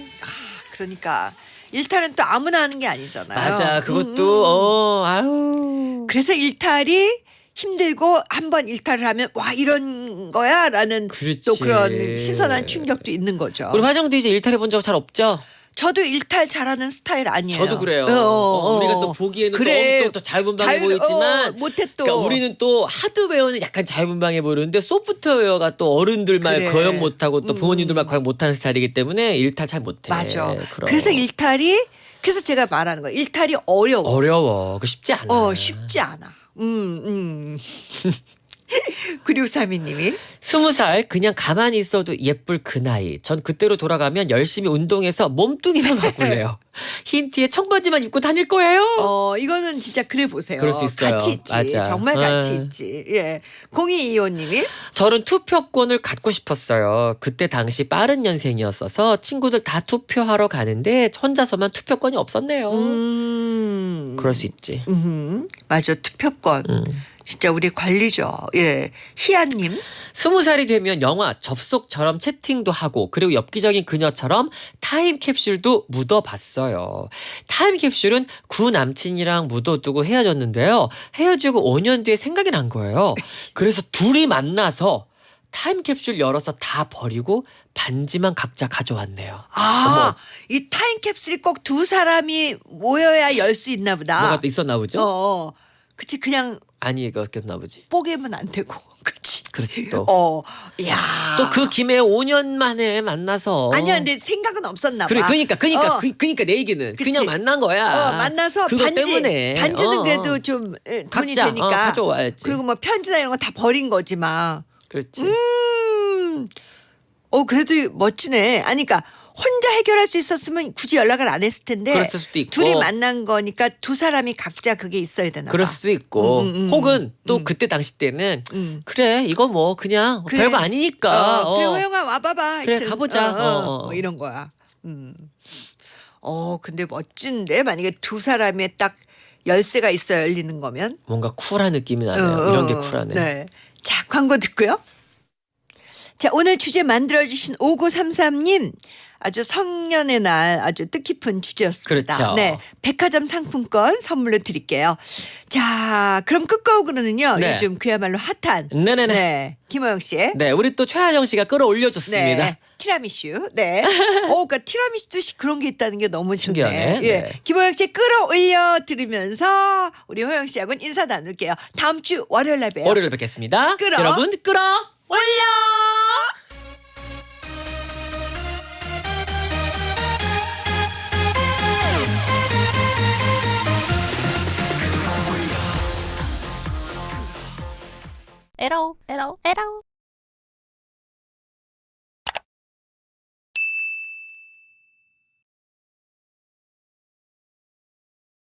[SPEAKER 1] 그러니까 일탈은 또 아무나 하는 게 아니잖아요.
[SPEAKER 2] 맞아
[SPEAKER 1] 음,
[SPEAKER 2] 그것도 어 아유
[SPEAKER 1] 그래서 일탈이 힘들고 한 번 일탈을 하면 와 이런 거야라는
[SPEAKER 2] 그렇지.
[SPEAKER 1] 또 그런 신선한 충격도 있는 거죠.
[SPEAKER 2] 우리 화정도 이제 일탈해 본 적 잘 없죠?
[SPEAKER 1] 저도 일탈 잘하는 스타일 아니에요.
[SPEAKER 2] 저도 그래요.
[SPEAKER 1] 어,
[SPEAKER 2] 어, 우리가 또 보기에는
[SPEAKER 1] 그래.
[SPEAKER 2] 또, 또, 또 자유분방해
[SPEAKER 1] 자유-
[SPEAKER 2] 보이지만
[SPEAKER 1] 어, 못해 또.
[SPEAKER 2] 그러니까 우리는 또 하드웨어는 약간 자유분방해 보이는데 소프트웨어가 또 어른들 말
[SPEAKER 1] 그래.
[SPEAKER 2] 거역 못하고 또
[SPEAKER 1] 음.
[SPEAKER 2] 부모님들 말 거역 못하는 스타일이기 때문에 일탈 잘 못해.
[SPEAKER 1] 맞아.
[SPEAKER 2] 그럼.
[SPEAKER 1] 그래서 일탈이 그래서 제가 말하는 거예요. 일탈이 어려워.
[SPEAKER 2] 어려워. 그 쉽지 않아.
[SPEAKER 1] 어 쉽지 않아. 음 음. (laughs) (laughs) 9632님이
[SPEAKER 2] 스무 살 그냥 가만히 있어도 예쁠 그 나이. 전 그때로 돌아가면 열심히 운동해서 몸뚱이만 (laughs) 바꿀래요. 흰 티에 청바지만 입고 다닐 거예요.
[SPEAKER 1] 어 이거는 진짜 그래 보세요.
[SPEAKER 2] 그럴 수 있어요.
[SPEAKER 1] 가치 있지.
[SPEAKER 2] 맞아.
[SPEAKER 1] 정말 가치
[SPEAKER 2] 음.
[SPEAKER 1] 있지. 예. 0225님이
[SPEAKER 2] 저는 투표권을 갖고 싶었어요. 그때 당시 빠른 년생이었어서 친구들 다 투표하러 가는데 혼자서만 투표권이 없었네요.
[SPEAKER 1] 음.
[SPEAKER 2] 그럴 수 있지.
[SPEAKER 1] 음. 맞아. 투표권.
[SPEAKER 2] 음.
[SPEAKER 1] 진짜 우리 관리죠. 예. 희아님.
[SPEAKER 2] 스무 살이 되면 영화 접속처럼 채팅도 하고 그리고 엽기적인 그녀처럼 타임캡슐도 묻어봤어요. 타임캡슐은 구 남친이랑 묻어두고 헤어졌는데요. 헤어지고 5년 뒤에 생각이 난 거예요. 그래서 둘이 만나서 타임캡슐 열어서 다 버리고 반지만 각자 가져왔네요.
[SPEAKER 1] 아, 이 타임캡슐이 꼭 두 사람이 모여야 열 수 있나 보다.
[SPEAKER 2] 뭐가 또 있었나 보죠?
[SPEAKER 1] 어, 어. 그치 그냥
[SPEAKER 2] 아니 이거였나 보지.
[SPEAKER 1] 뽀개면 안 되고. (laughs) 그치.
[SPEAKER 2] 그렇지 또.
[SPEAKER 1] 어. 야.
[SPEAKER 2] 또 그 김에 5년 만에 만나서
[SPEAKER 1] 아니야, 근데 생각은 없었나 봐.
[SPEAKER 2] 그래 그러니까 그러니까
[SPEAKER 1] 어.
[SPEAKER 2] 그, 그러니까 내 얘기는
[SPEAKER 1] 그치.
[SPEAKER 2] 그냥 만난 거야.
[SPEAKER 1] 어, 만나서
[SPEAKER 2] 그것
[SPEAKER 1] 반지
[SPEAKER 2] 때문에.
[SPEAKER 1] 반지는
[SPEAKER 2] 어,
[SPEAKER 1] 그래도 좀 에, 돈이
[SPEAKER 2] 각자
[SPEAKER 1] 되니까
[SPEAKER 2] 어, 가져와야지.
[SPEAKER 1] 그리고 뭐 편지나 이런 거 다 버린 거지만
[SPEAKER 2] 그렇지.
[SPEAKER 1] 음. 어 그래도 멋지네. 아니 그러니까 혼자 해결할 수 있었으면 굳이 연락을 안 했을 텐데
[SPEAKER 2] 그랬을 수도 있고.
[SPEAKER 1] 둘이 만난 거니까 두 사람이 각자 그게 있어야 되나 봐.
[SPEAKER 2] 그럴 수도 있고
[SPEAKER 1] 음, 음, 음.
[SPEAKER 2] 혹은 또
[SPEAKER 1] 음.
[SPEAKER 2] 그때 당시 때는
[SPEAKER 1] 음.
[SPEAKER 2] 그래 이거 뭐 그냥
[SPEAKER 1] 그래.
[SPEAKER 2] 별거 아니니까
[SPEAKER 1] 어, 그래
[SPEAKER 2] 어.
[SPEAKER 1] 호영아 와봐봐.
[SPEAKER 2] 그래,
[SPEAKER 1] 하여튼.
[SPEAKER 2] 가보자.
[SPEAKER 1] 어, 어,
[SPEAKER 2] 어, 어.
[SPEAKER 1] 뭐 이런 거야. 음. 어 근데 멋진데 만약에 두 사람의 딱 열쇠가 있어 열리는 거면
[SPEAKER 2] 뭔가 쿨한 느낌이 나네요.
[SPEAKER 1] 어,
[SPEAKER 2] 이런 게
[SPEAKER 1] 어,
[SPEAKER 2] 쿨하네.
[SPEAKER 1] 네. 자 광고 듣고요. 자 오늘 주제 만들어주신 5933님 아주 성년의 날 아주 뜻깊은 주제였습니다.
[SPEAKER 2] 그렇죠.
[SPEAKER 1] 네, 백화점 상품권 선물로 드릴게요. 자 그럼 끝곡으로는요
[SPEAKER 2] 네.
[SPEAKER 1] 요즘 그야말로 핫한
[SPEAKER 2] 네네네. 네.
[SPEAKER 1] 네 김호영 씨의
[SPEAKER 2] 우리 또 최하정 씨가 끌어올려 줬습니다.
[SPEAKER 1] 네. 티라미슈. 네. (laughs) 어, 그러니까 티라미슈도 시- 그런 게 있다는 게 너무 좋네.
[SPEAKER 2] 신기하네.
[SPEAKER 1] 예.
[SPEAKER 2] 네.
[SPEAKER 1] 김호영 씨 끌어올려 들으면서 우리 호영 씨하고는 인사 나눌게요. 다음 주 월요일 날 봬요.
[SPEAKER 2] 월요일에 뵙겠습니다.
[SPEAKER 1] 끌어.
[SPEAKER 2] 여러분 끌어.
[SPEAKER 1] 올려!
[SPEAKER 4] 에러 에러 에러